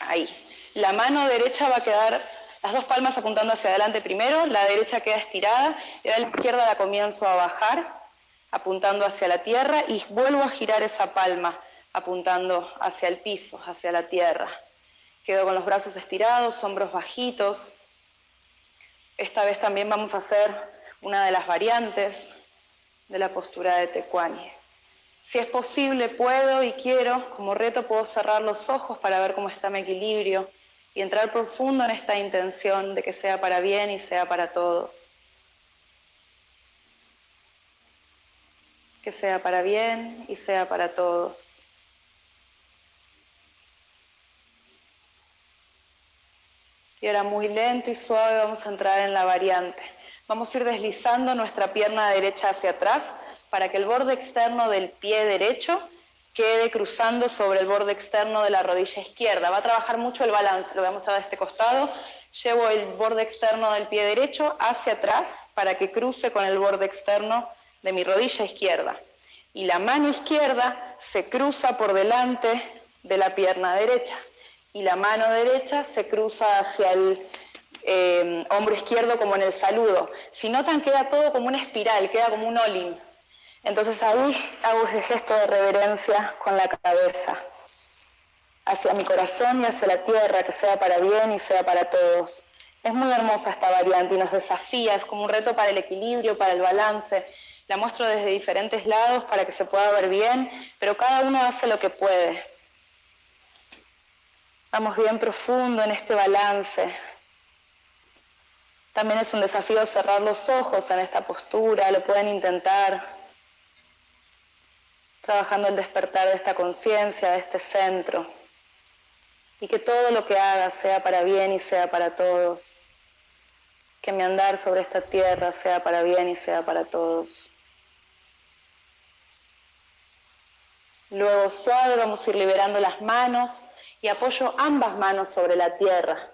S1: ahí. La mano derecha va a quedar, las dos palmas apuntando hacia adelante primero, la derecha queda estirada, y la izquierda la comienzo a bajar, apuntando hacia la tierra, y vuelvo a girar esa palma, apuntando hacia el piso, hacia la tierra. Quedo con los brazos estirados, hombros bajitos. Esta vez también vamos a hacer una de las variantes de la postura de Tecuani. Si es posible, puedo y quiero, como reto puedo cerrar los ojos para ver cómo está mi equilibrio y entrar profundo en esta intención de que sea para bien y sea para todos. Que sea para bien y sea para todos. Y ahora muy lento y suave vamos a entrar en la variante. Vamos a ir deslizando nuestra pierna derecha hacia atrás para que el borde externo del pie derecho quede cruzando sobre el borde externo de la rodilla izquierda. Va a trabajar mucho el balance, lo voy a mostrar de este costado. Llevo el borde externo del pie derecho hacia atrás para que cruce con el borde externo de mi rodilla izquierda. Y la mano izquierda se cruza por delante de la pierna derecha. Y la mano derecha se cruza hacia el eh, hombro izquierdo como en el saludo. Si notan, queda todo como una espiral, queda como un olin. Entonces ahí hago ese gesto de reverencia con la cabeza hacia mi corazón y hacia la tierra, que sea para bien y sea para todos. Es muy hermosa esta variante y nos desafía, es como un reto para el equilibrio, para el balance. La muestro desde diferentes lados para que se pueda ver bien, pero cada uno hace lo que puede. Vamos bien profundo en este balance. También es un desafío cerrar los ojos en esta postura, lo pueden intentar trabajando el despertar de esta conciencia, de este centro, y que todo lo que haga sea para bien y sea para todos, que mi andar sobre esta tierra sea para bien y sea para todos. Luego suave vamos a ir liberando las manos y apoyo ambas manos sobre la tierra.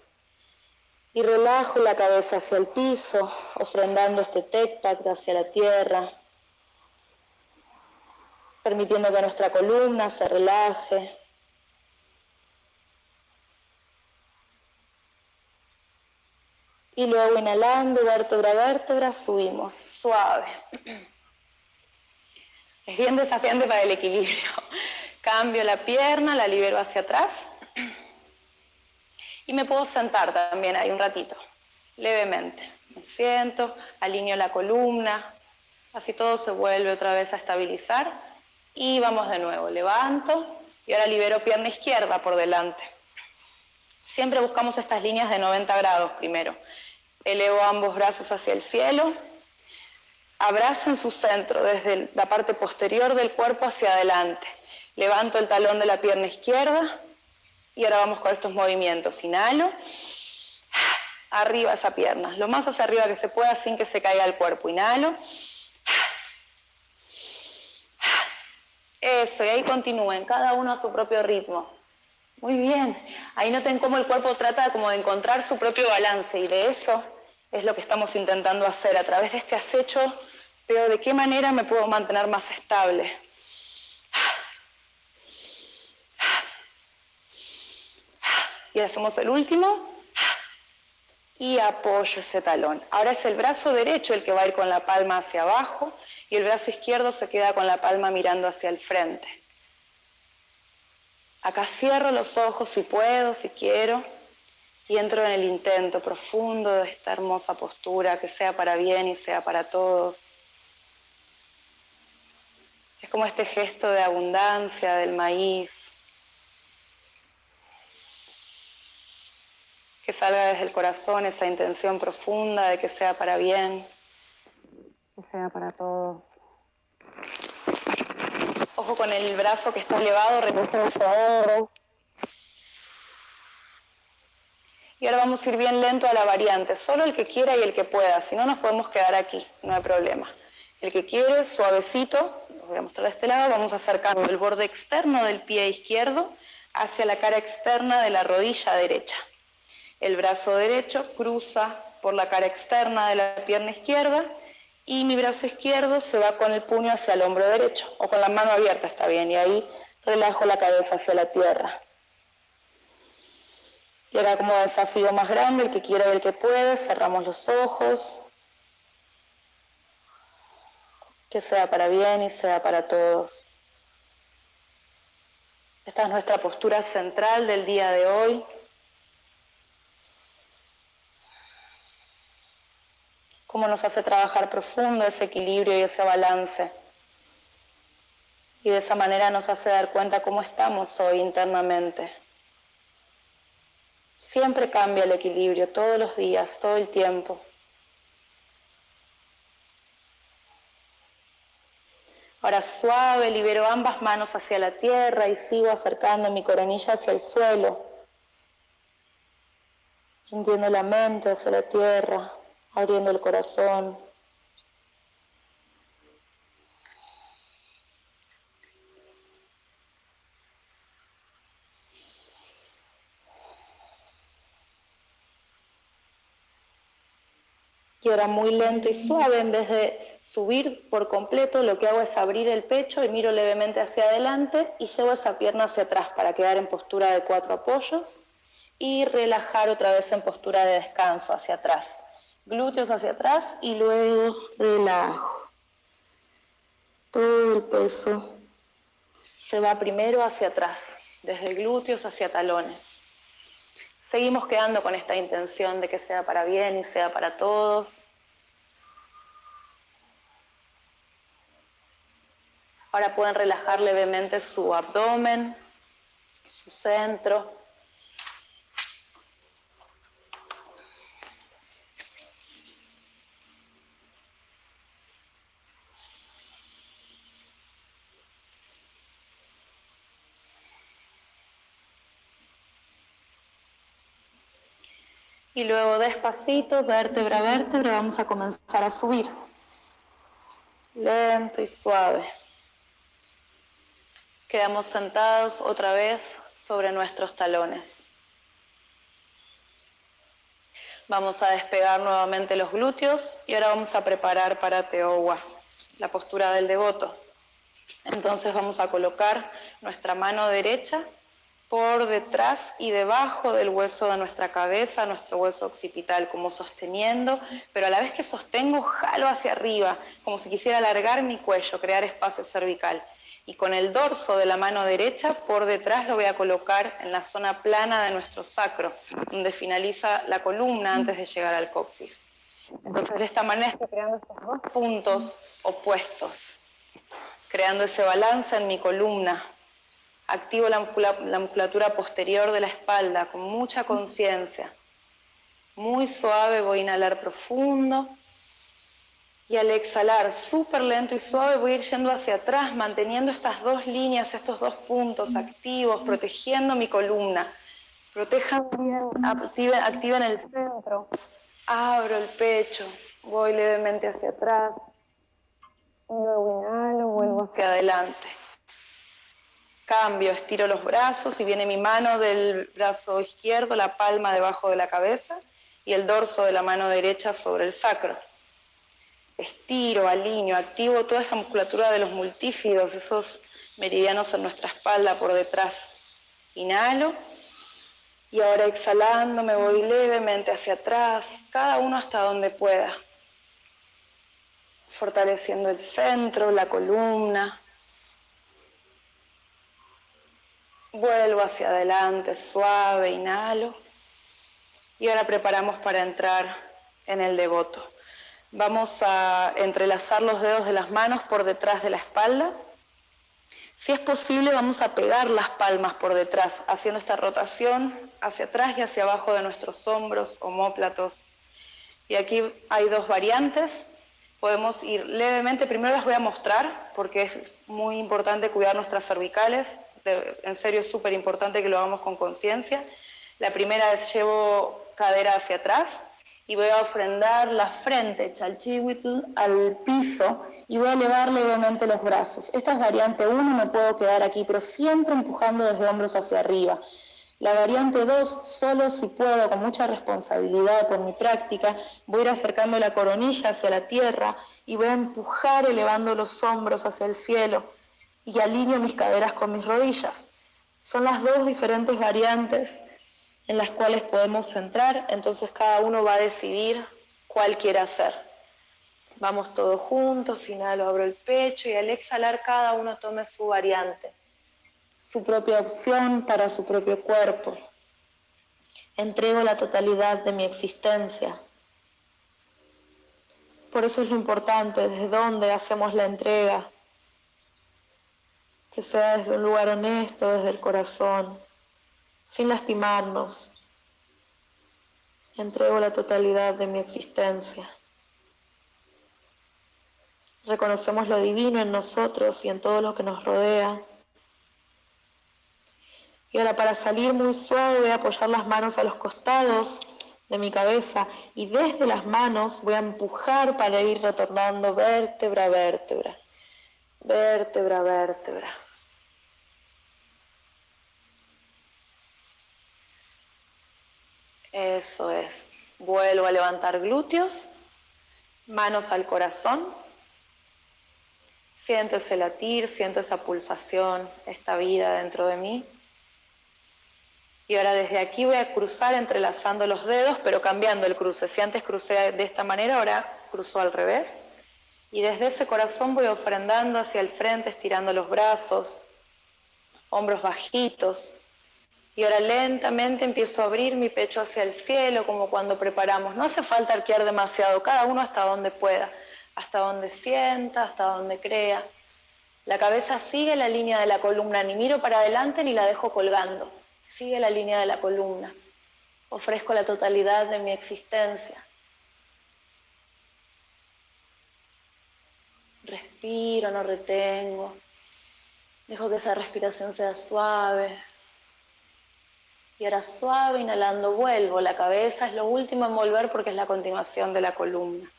S1: Y relajo la cabeza hacia el piso, ofrendando este Tecpac hacia la tierra, permitiendo que nuestra columna se relaje. Y luego inhalando, vértebra a vértebra, subimos, suave. Es bien desafiante para el equilibrio. Cambio la pierna, la libero hacia atrás. Y me puedo sentar también ahí un ratito, levemente. Me siento, alineo la columna, así todo se vuelve otra vez a estabilizar y vamos de nuevo, levanto y ahora libero pierna izquierda por delante. Siempre buscamos estas líneas de 90 grados primero. Elevo ambos brazos hacia el cielo. en su centro desde la parte posterior del cuerpo hacia adelante. Levanto el talón de la pierna izquierda y ahora vamos con estos movimientos. Inhalo. Arriba esa pierna, lo más hacia arriba que se pueda sin que se caiga el cuerpo. Inhalo. Eso, y ahí continúen, cada uno a su propio ritmo. Muy bien, ahí noten cómo el cuerpo trata como de encontrar su propio balance y de eso es lo que estamos intentando hacer. A través de este acecho veo de qué manera me puedo mantener más estable. Y hacemos el último. y apoyo ese talón. Ahora es el brazo derecho el que va a ir con la palma hacia abajo y el brazo izquierdo se queda con la palma mirando hacia el frente. Acá cierro los ojos si puedo, si quiero, y entro en el intento profundo de esta hermosa postura, que sea para bien y sea para todos. Es como este gesto de abundancia del maíz, que salga desde el corazón esa intención profunda de que sea para bien, que sea para todos. Ojo con el brazo que está elevado, recoge el Y ahora vamos a ir bien lento a la variante, solo el que quiera y el que pueda, si no nos podemos quedar aquí, no hay problema. El que quiere, suavecito, lo voy a mostrar de este lado, vamos acercando el borde externo del pie izquierdo hacia la cara externa de la rodilla derecha. El brazo derecho cruza por la cara externa de la pierna izquierda y mi brazo izquierdo se va con el puño hacia el hombro derecho o con la mano abierta está bien y ahí relajo la cabeza hacia la tierra. Y ahora como desafío más grande, el que quiera y el que puede, cerramos los ojos. Que sea para bien y sea para todos. Esta es nuestra postura central del día de hoy. Cómo nos hace trabajar profundo ese equilibrio y ese balance. Y de esa manera nos hace dar cuenta cómo estamos hoy internamente. Siempre cambia el equilibrio, todos los días, todo el tiempo. Ahora suave, libero ambas manos hacia la tierra y sigo acercando mi coronilla hacia el suelo. Sintiendo la mente hacia la tierra abriendo el corazón. Y ahora muy lento y suave, en vez de subir por completo, lo que hago es abrir el pecho y miro levemente hacia adelante y llevo esa pierna hacia atrás para quedar en postura de cuatro apoyos y relajar otra vez en postura de descanso hacia atrás glúteos hacia atrás y luego relajo. Todo el peso se va primero hacia atrás, desde glúteos hacia talones. Seguimos quedando con esta intención de que sea para bien y sea para todos. Ahora pueden relajar levemente su abdomen, su centro. Y luego despacito, vértebra a vértebra, vamos a comenzar a subir. Lento y suave. Quedamos sentados otra vez sobre nuestros talones. Vamos a despegar nuevamente los glúteos y ahora vamos a preparar para Teowa, la postura del devoto. Entonces vamos a colocar nuestra mano derecha por detrás y debajo del hueso de nuestra cabeza, nuestro hueso occipital, como sosteniendo, pero a la vez que sostengo, jalo hacia arriba, como si quisiera alargar mi cuello, crear espacio cervical. Y con el dorso de la mano derecha por detrás lo voy a colocar en la zona plana de nuestro sacro, donde finaliza la columna antes de llegar al coxis. Entonces de esta manera estoy creando estos dos puntos opuestos, creando ese balance en mi columna, Activo la, musculatura posterior de la espalda con mucha conciencia. Muy suave, voy a inhalar profundo. Y al exhalar súper lento y suave voy a ir yendo hacia atrás, manteniendo estas dos líneas, estos dos puntos activos, protegiendo mi columna. Protejan bien, activen, activen el centro. Abro el pecho, voy levemente hacia atrás. Luego inhalo, vuelvo hacia adelante. Cambio, estiro los brazos y viene mi mano del brazo izquierdo, la palma debajo de la cabeza y el dorso de la mano derecha sobre el sacro. Estiro, alineo, activo toda esta musculatura de los multífidos, esos meridianos en nuestra espalda por detrás. Inhalo Y ahora exhalando me voy levemente hacia atrás, cada uno hasta donde pueda. Fortaleciendo el centro, la columna. Vuelvo hacia adelante, suave, inhalo. Y ahora preparamos para entrar en el devoto. Vamos a entrelazar los dedos de las manos por detrás de la espalda. Si es posible, vamos a pegar las palmas por detrás, haciendo esta rotación hacia atrás y hacia abajo de nuestros hombros, homóplatos. Y aquí hay dos variantes. Podemos ir levemente, primero las voy a mostrar porque es muy importante cuidar nuestras cervicales. En serio es súper importante que lo hagamos con conciencia. La primera es llevo cadera hacia atrás y voy a ofrendar la frente, chalchihuitl, al piso y voy a elevar levemente los brazos. Esta es variante 1, me puedo quedar aquí, pero siempre empujando desde hombros hacia arriba. La variante 2, solo si puedo, con mucha responsabilidad por mi práctica, voy a ir acercando la coronilla hacia la tierra y voy a empujar elevando los hombros hacia el cielo y alineo mis caderas con mis rodillas. Son las dos diferentes variantes en las cuales podemos entrar, entonces cada uno va a decidir cuál quiere hacer. Vamos todos juntos, inhalo, abro el pecho y al exhalar cada uno tome su variante, su propia opción para su propio cuerpo. Entrego la totalidad de mi existencia. Por eso es lo importante, desde dónde hacemos la entrega, que sea desde un lugar honesto, desde el corazón sin lastimarnos. Entrego la totalidad de mi existencia. Reconocemos lo divino en nosotros y en todo lo que nos rodea. Y ahora para salir muy suave voy a apoyar las manos a los costados de mi cabeza y desde las manos voy a empujar para ir retornando vértebra a vértebra, vértebra a vértebra. Eso es. Vuelvo a levantar glúteos, manos al corazón. Siento ese latir, siento esa pulsación, esta vida dentro de mí. Y ahora desde aquí voy a cruzar entrelazando los dedos, pero cambiando el cruce. Si antes crucé de esta manera, ahora cruzo al revés. Y desde ese corazón voy ofrendando hacia el frente, estirando los brazos, hombros bajitos, y ahora lentamente empiezo a abrir mi pecho hacia el cielo, como cuando preparamos. No hace falta arquear demasiado, cada uno hasta donde pueda, hasta donde sienta, hasta donde crea. La cabeza sigue la línea de la columna, ni miro para adelante ni la dejo colgando. Sigue la línea de la columna. Ofrezco la totalidad de mi existencia. Respiro, no retengo. Dejo que esa respiración sea suave, y ahora suave, inhalando, vuelvo. La cabeza es lo último en volver porque es la continuación de la columna.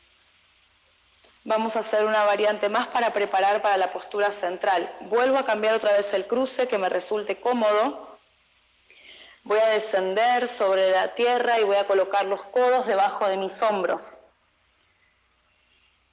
S1: Vamos a hacer una variante más para preparar para la postura central. Vuelvo a cambiar otra vez el cruce que me resulte cómodo. Voy a descender sobre la tierra y voy a colocar los codos debajo de mis hombros.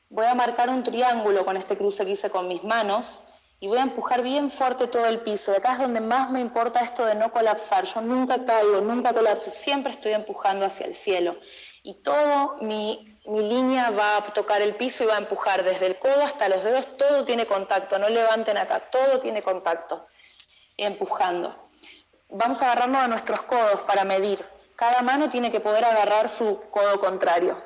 S1: Voy a marcar un triángulo con este cruce que hice con mis manos y voy a empujar bien fuerte todo el piso. Acá es donde más me importa esto de no colapsar. Yo nunca caigo, nunca colapso, siempre estoy empujando hacia el cielo. Y todo mi, mi línea va a tocar el piso y va a empujar desde el codo hasta los dedos, todo tiene contacto, no levanten acá, todo tiene contacto. Empujando. Vamos a agarrarnos a nuestros codos para medir. Cada mano tiene que poder agarrar su codo contrario.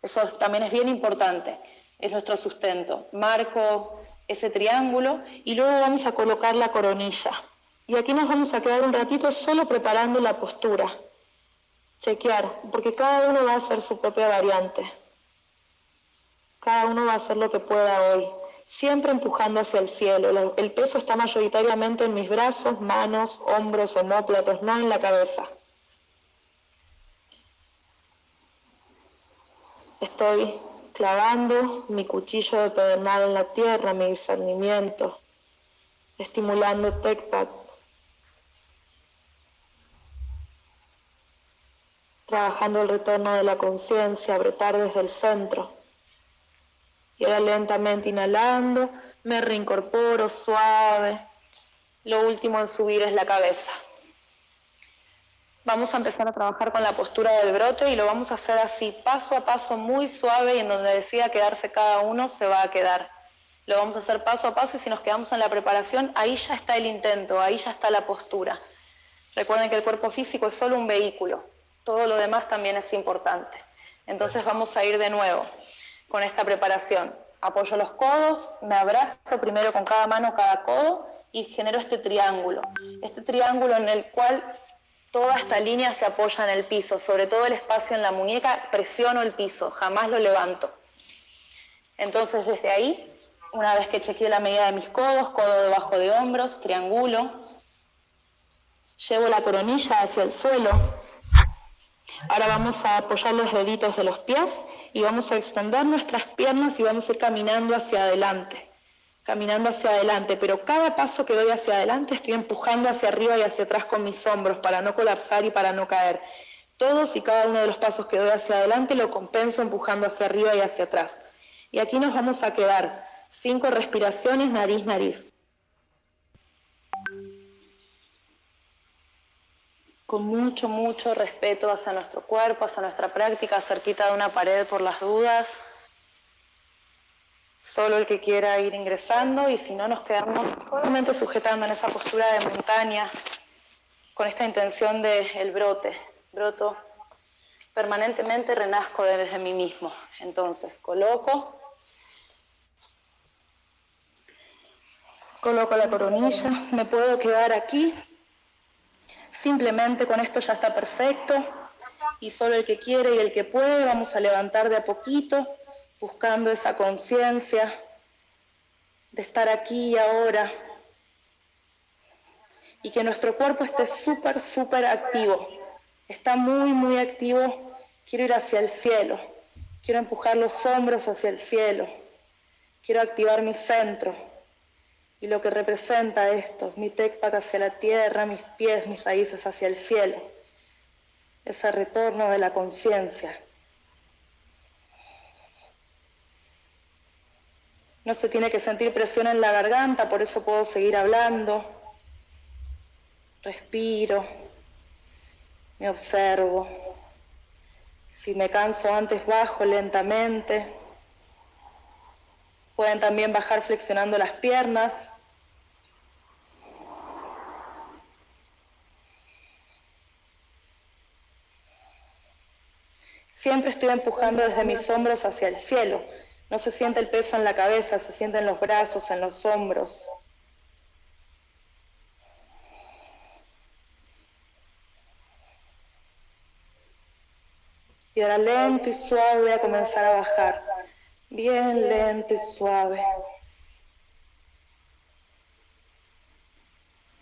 S1: Eso también es bien importante, es nuestro sustento. Marco ese triángulo y luego vamos a colocar la coronilla. Y aquí nos vamos a quedar un ratito solo preparando la postura. Chequear, porque cada uno va a hacer su propia variante. Cada uno va a hacer lo que pueda hoy, siempre empujando hacia el cielo. El peso está mayoritariamente en mis brazos, manos, hombros, homóplatos, no en la cabeza. Estoy clavando mi cuchillo de pedernal en la tierra, mi discernimiento, estimulando TECPAT, trabajando el retorno de la conciencia, apretar desde el centro. Y ahora lentamente inhalando, me reincorporo suave. Lo último en subir es la cabeza. Vamos a empezar a trabajar con la postura del brote y lo vamos a hacer así, paso a paso, muy suave y en donde decida quedarse cada uno se va a quedar. Lo vamos a hacer paso a paso y si nos quedamos en la preparación, ahí ya está el intento, ahí ya está la postura. Recuerden que el cuerpo físico es solo un vehículo, todo lo demás también es importante. Entonces vamos a ir de nuevo con esta preparación. Apoyo los codos, me abrazo primero con cada mano, cada codo y genero este triángulo. Este triángulo en el cual toda esta línea se apoya en el piso, sobre todo el espacio en la muñeca, presiono el piso, jamás lo levanto. Entonces desde ahí una vez que chequeé la medida de mis codos, codo debajo de hombros, triángulo. Llevo la coronilla hacia el suelo. Ahora vamos a apoyar los deditos de los pies y vamos a extender nuestras piernas y vamos a ir caminando hacia adelante. Caminando hacia adelante, pero cada paso que doy hacia adelante estoy empujando hacia arriba y hacia atrás con mis hombros para no colapsar y para no caer. Todos y cada uno de los pasos que doy hacia adelante lo compenso empujando hacia arriba y hacia atrás. Y aquí nos vamos a quedar Cinco respiraciones, nariz, nariz. Con mucho, mucho respeto hacia nuestro cuerpo, hacia nuestra práctica, cerquita de una pared por las dudas. Solo el que quiera ir ingresando y si no nos quedamos solamente sujetando en esa postura de montaña con esta intención del el brote. Broto permanentemente, renazco desde mí mismo. Entonces, coloco Coloco la coronilla, me puedo quedar aquí. Simplemente con esto ya está perfecto. Y solo el que quiere y el que puede vamos a levantar de a poquito, buscando esa conciencia de estar aquí y ahora. Y que nuestro cuerpo esté súper, súper activo. Está muy, muy activo. Quiero ir hacia el cielo. Quiero empujar los hombros hacia el cielo. Quiero activar mi centro y lo que representa esto, mi tecpac hacia la tierra, mis pies, mis raíces hacia el cielo, ese retorno de la conciencia. No se tiene que sentir presión en la garganta, por eso puedo seguir hablando. Respiro, me observo. Si me canso antes, bajo lentamente. Pueden también bajar flexionando las piernas, Siempre estoy empujando desde mis hombros hacia el cielo. No se siente el peso en la cabeza, se siente en los brazos, en los hombros. Y ahora lento y suave voy a comenzar a bajar. Bien lento y suave.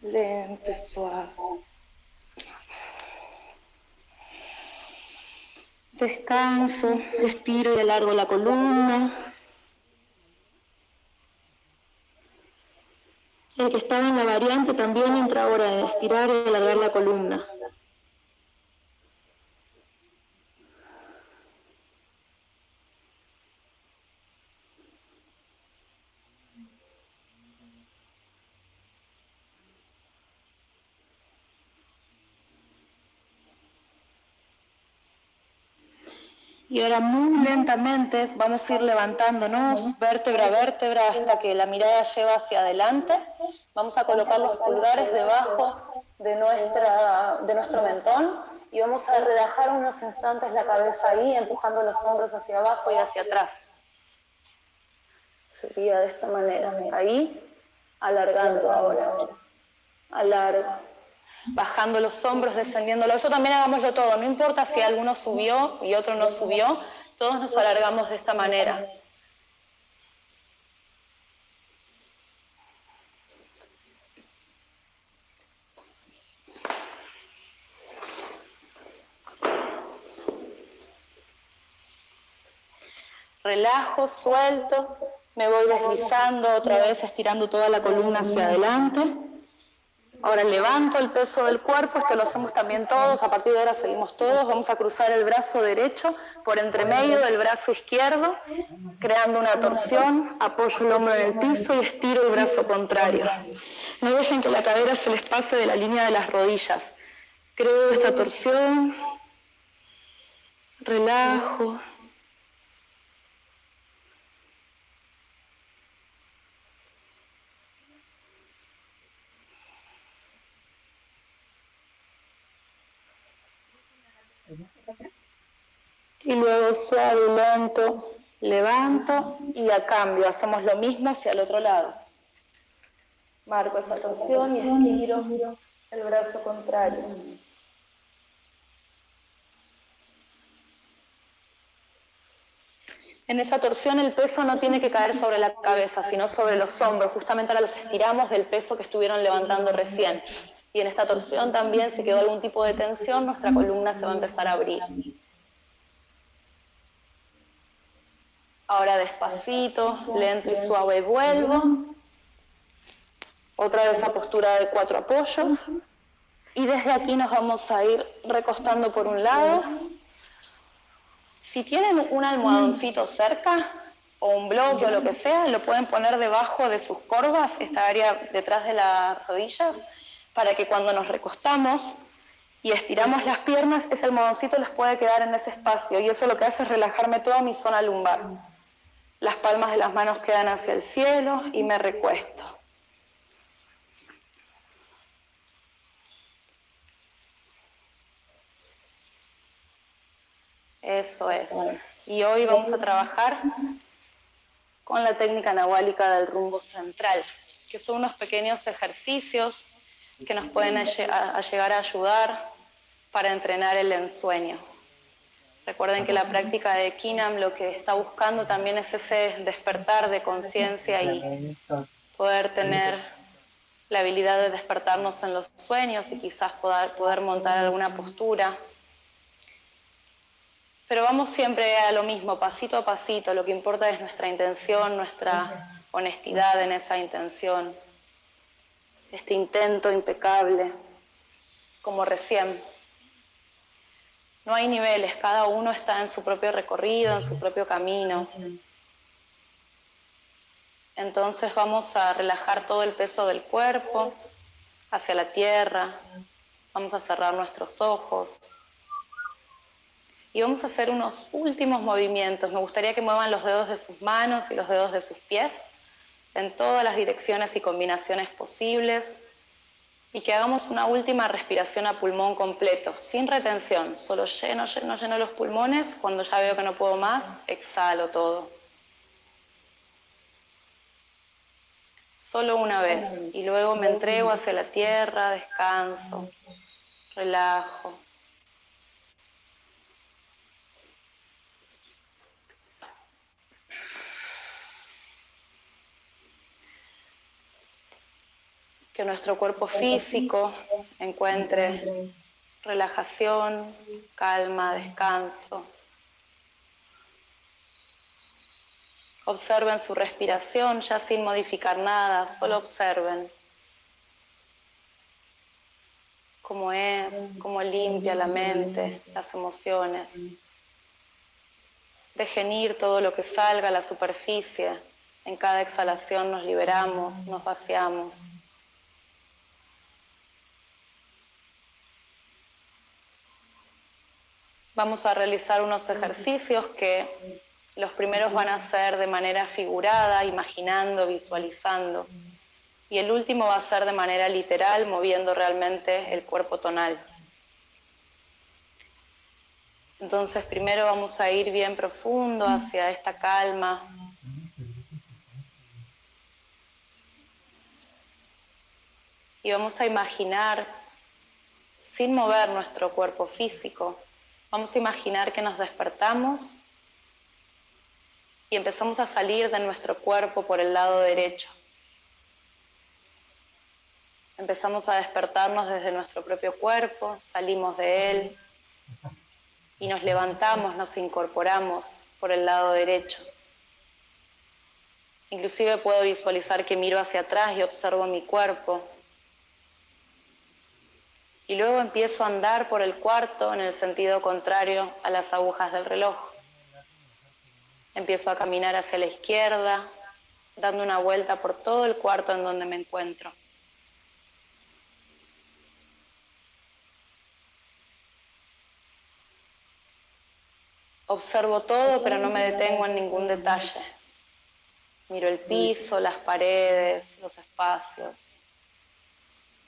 S1: Lento y suave. Descanso, estiro y alargo la columna. El que estaba en la variante también entra ahora en estirar y alargar la columna. Y ahora muy lentamente vamos a ir levantándonos vértebra a vértebra hasta que la mirada lleva hacia adelante. Vamos a colocar los pulgares debajo de, nuestra, de nuestro mentón y vamos a relajar unos instantes la cabeza ahí, empujando los hombros hacia abajo y hacia atrás. Sería de esta manera, ahí, alargando ahora. Alargo bajando los hombros, descendiéndolo. Eso también hagámoslo todo, no importa si alguno subió y otro no subió, todos nos alargamos de esta manera. Relajo, suelto, me voy deslizando otra vez, estirando toda la columna hacia adelante. Ahora levanto el peso del cuerpo, esto lo hacemos también todos, a partir de ahora seguimos todos, vamos a cruzar el brazo derecho por entre medio del brazo izquierdo, creando una torsión, apoyo el hombro en el piso y estiro el brazo contrario. No dejen que la cadera se les pase de la línea de las rodillas. Creo esta torsión, relajo. Luego suave lento, levanto y a cambio hacemos lo mismo hacia el otro lado. Marco esa torsión y estiro el brazo contrario. En esa torsión el peso no tiene que caer sobre la cabeza, sino sobre los hombros. Justamente ahora los estiramos del peso que estuvieron levantando recién. Y en esta torsión también, si quedó algún tipo de tensión, nuestra columna se va a empezar a abrir. Ahora despacito, lento y suave vuelvo. Otra vez a postura de cuatro apoyos. Y desde aquí nos vamos a ir recostando por un lado. Si tienen un almohadoncito cerca, o un bloque o lo que sea, lo pueden poner debajo de sus corvas, esta área detrás de las rodillas, para que cuando nos recostamos y estiramos las piernas, ese almohadoncito les puede quedar en ese espacio y eso lo que hace es relajarme toda mi zona lumbar. Las palmas de las manos quedan hacia el cielo y me recuesto. Eso es. Y hoy vamos a trabajar con la técnica nahuálica del rumbo central, que son unos pequeños ejercicios que nos pueden llegar a ayudar para entrenar el ensueño. Recuerden que la práctica de Kinam lo que está buscando también es ese despertar de conciencia y poder tener la habilidad de despertarnos en los sueños y quizás poder, poder montar alguna postura. Pero vamos siempre a lo mismo, pasito a pasito. Lo que importa es nuestra intención, nuestra honestidad en esa intención. Este intento impecable, como recién. No hay niveles, cada uno está en su propio recorrido, en su propio camino. Entonces vamos a relajar todo el peso del cuerpo hacia la tierra, vamos a cerrar nuestros ojos y vamos a hacer unos últimos movimientos. Me gustaría que muevan los dedos de sus manos y los dedos de sus pies en todas las direcciones y combinaciones posibles y que hagamos una última respiración a pulmón completo, sin retención, solo lleno, lleno, lleno los pulmones, cuando ya veo que no puedo más, exhalo todo. Solo una vez y luego me entrego hacia la tierra, descanso, relajo. Que nuestro cuerpo físico encuentre relajación, calma, descanso. Observen su respiración ya sin modificar nada, solo observen cómo es, cómo limpia la mente, las emociones. Dejen ir todo lo que salga a la superficie. En cada exhalación nos liberamos, nos vaciamos. Vamos a realizar unos ejercicios que los primeros van a ser de manera figurada, imaginando, visualizando. Y el último va a ser de manera literal, moviendo realmente el cuerpo tonal. Entonces primero vamos a ir bien profundo hacia esta calma. Y vamos a imaginar, sin mover nuestro cuerpo físico, Vamos a imaginar que nos despertamos y empezamos a salir de nuestro cuerpo por el lado derecho. Empezamos a despertarnos desde nuestro propio cuerpo, salimos de él y nos levantamos, nos incorporamos por el lado derecho. Inclusive puedo visualizar que miro hacia atrás y observo mi cuerpo, y luego empiezo a andar por el cuarto en el sentido contrario a las agujas del reloj. Empiezo a caminar hacia la izquierda, dando una vuelta por todo el cuarto en donde me encuentro. Observo todo, pero no me detengo en ningún detalle. Miro el piso, las paredes, los espacios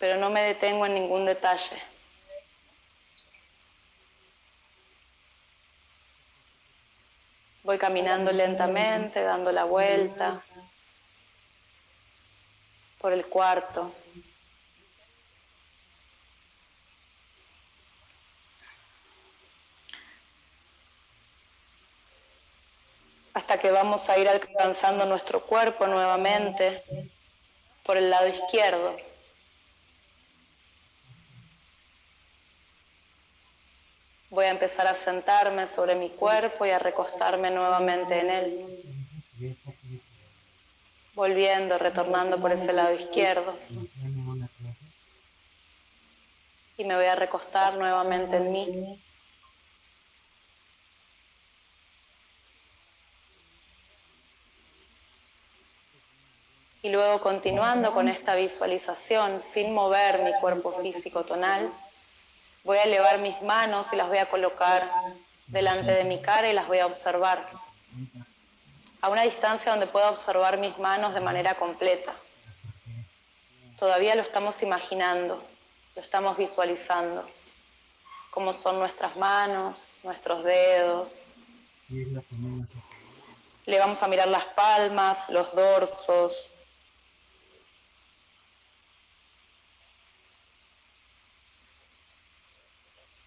S1: pero no me detengo en ningún detalle. Voy caminando lentamente, dando la vuelta por el cuarto. hasta que vamos a ir alcanzando nuestro cuerpo nuevamente por el lado izquierdo. Voy a empezar a sentarme sobre mi cuerpo y a recostarme nuevamente en él. Volviendo, retornando por ese lado izquierdo. Y me voy a recostar nuevamente en mí. Y luego continuando con esta visualización sin mover mi cuerpo físico tonal, voy a elevar mis manos y las voy a colocar delante de mi cara y las voy a observar a una distancia donde pueda observar mis manos de manera completa. Todavía lo estamos imaginando, lo estamos visualizando, cómo son nuestras manos, nuestros dedos. Le vamos a mirar las palmas, los dorsos,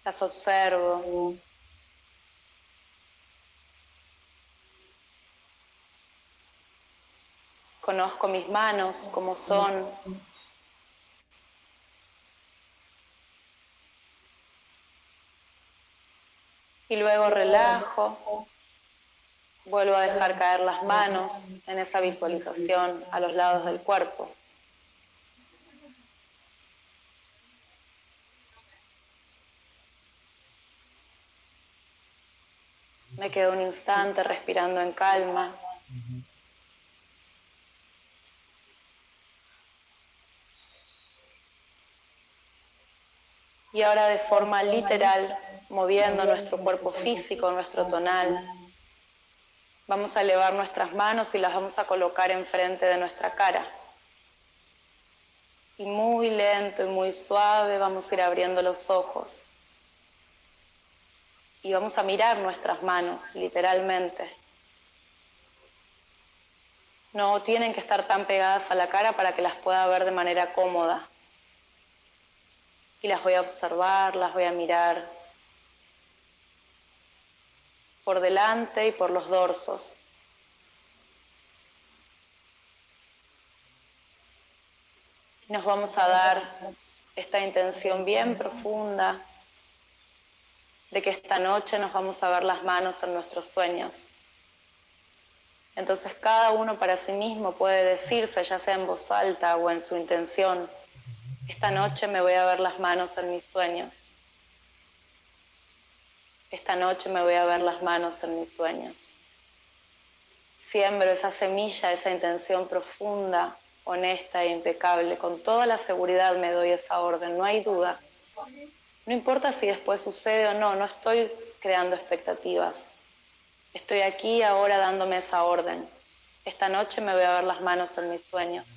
S1: las observo. Conozco mis manos como son. Y luego relajo. Vuelvo a dejar caer las manos en esa visualización a los lados del cuerpo. Me quedo un instante respirando en calma. Y ahora de forma literal, moviendo nuestro cuerpo físico, nuestro tonal, vamos a elevar nuestras manos y las vamos a colocar enfrente de nuestra cara. Y muy lento y muy suave vamos a ir abriendo los ojos y vamos a mirar nuestras manos, literalmente. No tienen que estar tan pegadas a la cara para que las pueda ver de manera cómoda. Y las voy a observar, las voy a mirar por delante y por los dorsos. Nos vamos a dar esta intención bien profunda de que esta noche nos vamos a ver las manos en nuestros sueños. Entonces cada uno para sí mismo puede decirse, ya sea en voz alta o en su intención, esta noche me voy a ver las manos en mis sueños. Esta noche me voy a ver las manos en mis sueños. Siembro esa semilla, esa intención profunda, honesta e impecable. Con toda la seguridad me doy esa orden, no hay duda. No importa si después sucede o no, no estoy creando expectativas. Estoy aquí ahora dándome esa orden. Esta noche me voy a ver las manos en mis sueños.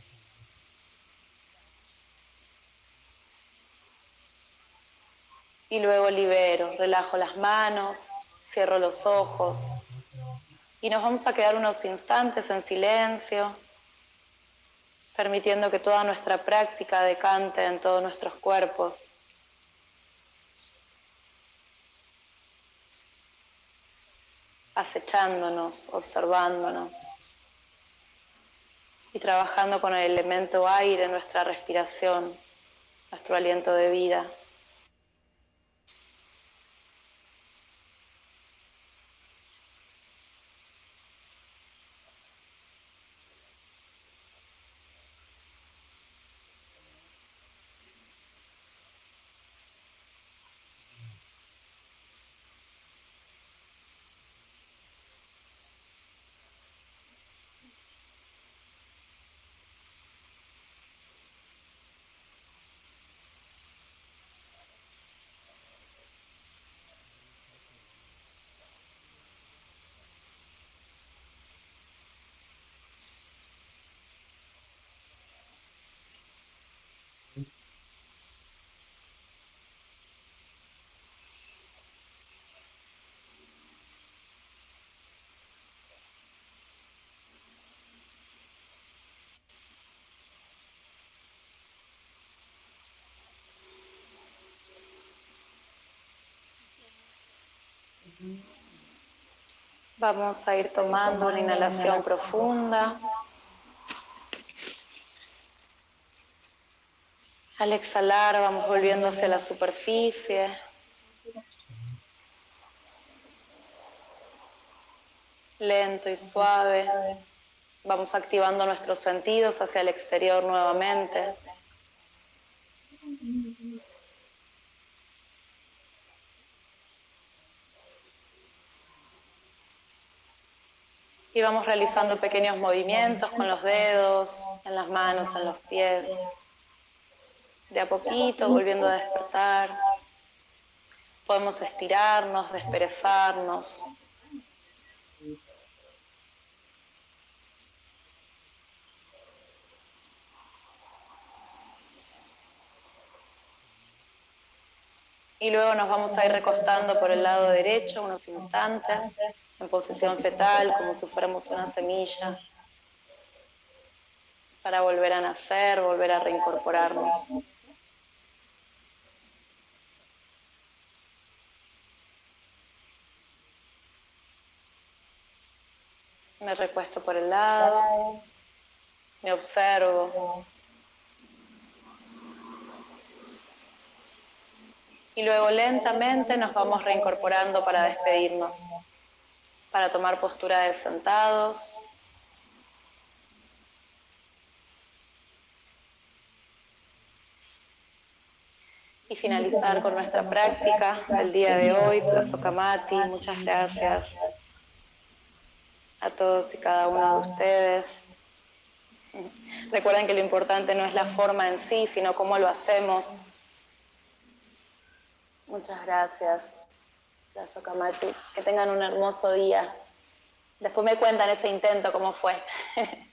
S1: Y luego libero, relajo las manos, cierro los ojos y nos vamos a quedar unos instantes en silencio, permitiendo que toda nuestra práctica decante en todos nuestros cuerpos. Acechándonos, observándonos y trabajando con el elemento aire, nuestra respiración, nuestro aliento de vida. Vamos a ir tomando una inhalación profunda. Al exhalar vamos volviendo hacia la superficie. Lento y suave. Vamos activando nuestros sentidos hacia el exterior nuevamente. Y vamos realizando pequeños movimientos con los dedos, en las manos, en los pies. De a poquito, volviendo a despertar. Podemos estirarnos, desperezarnos. Y luego nos vamos a ir recostando por el lado derecho unos instantes, en posición fetal, como si fuéramos una semilla, para volver a nacer, volver a reincorporarnos. Me recuesto por el lado, me observo, y luego lentamente nos vamos reincorporando para despedirnos, para tomar postura de sentados. Y finalizar con nuestra práctica del día de hoy, Tlazokamati. Muchas gracias a todos y cada uno de ustedes. Recuerden que lo importante no es la forma en sí, sino cómo lo hacemos Muchas gracias, Que tengan un hermoso día. Después me cuentan ese intento, cómo fue.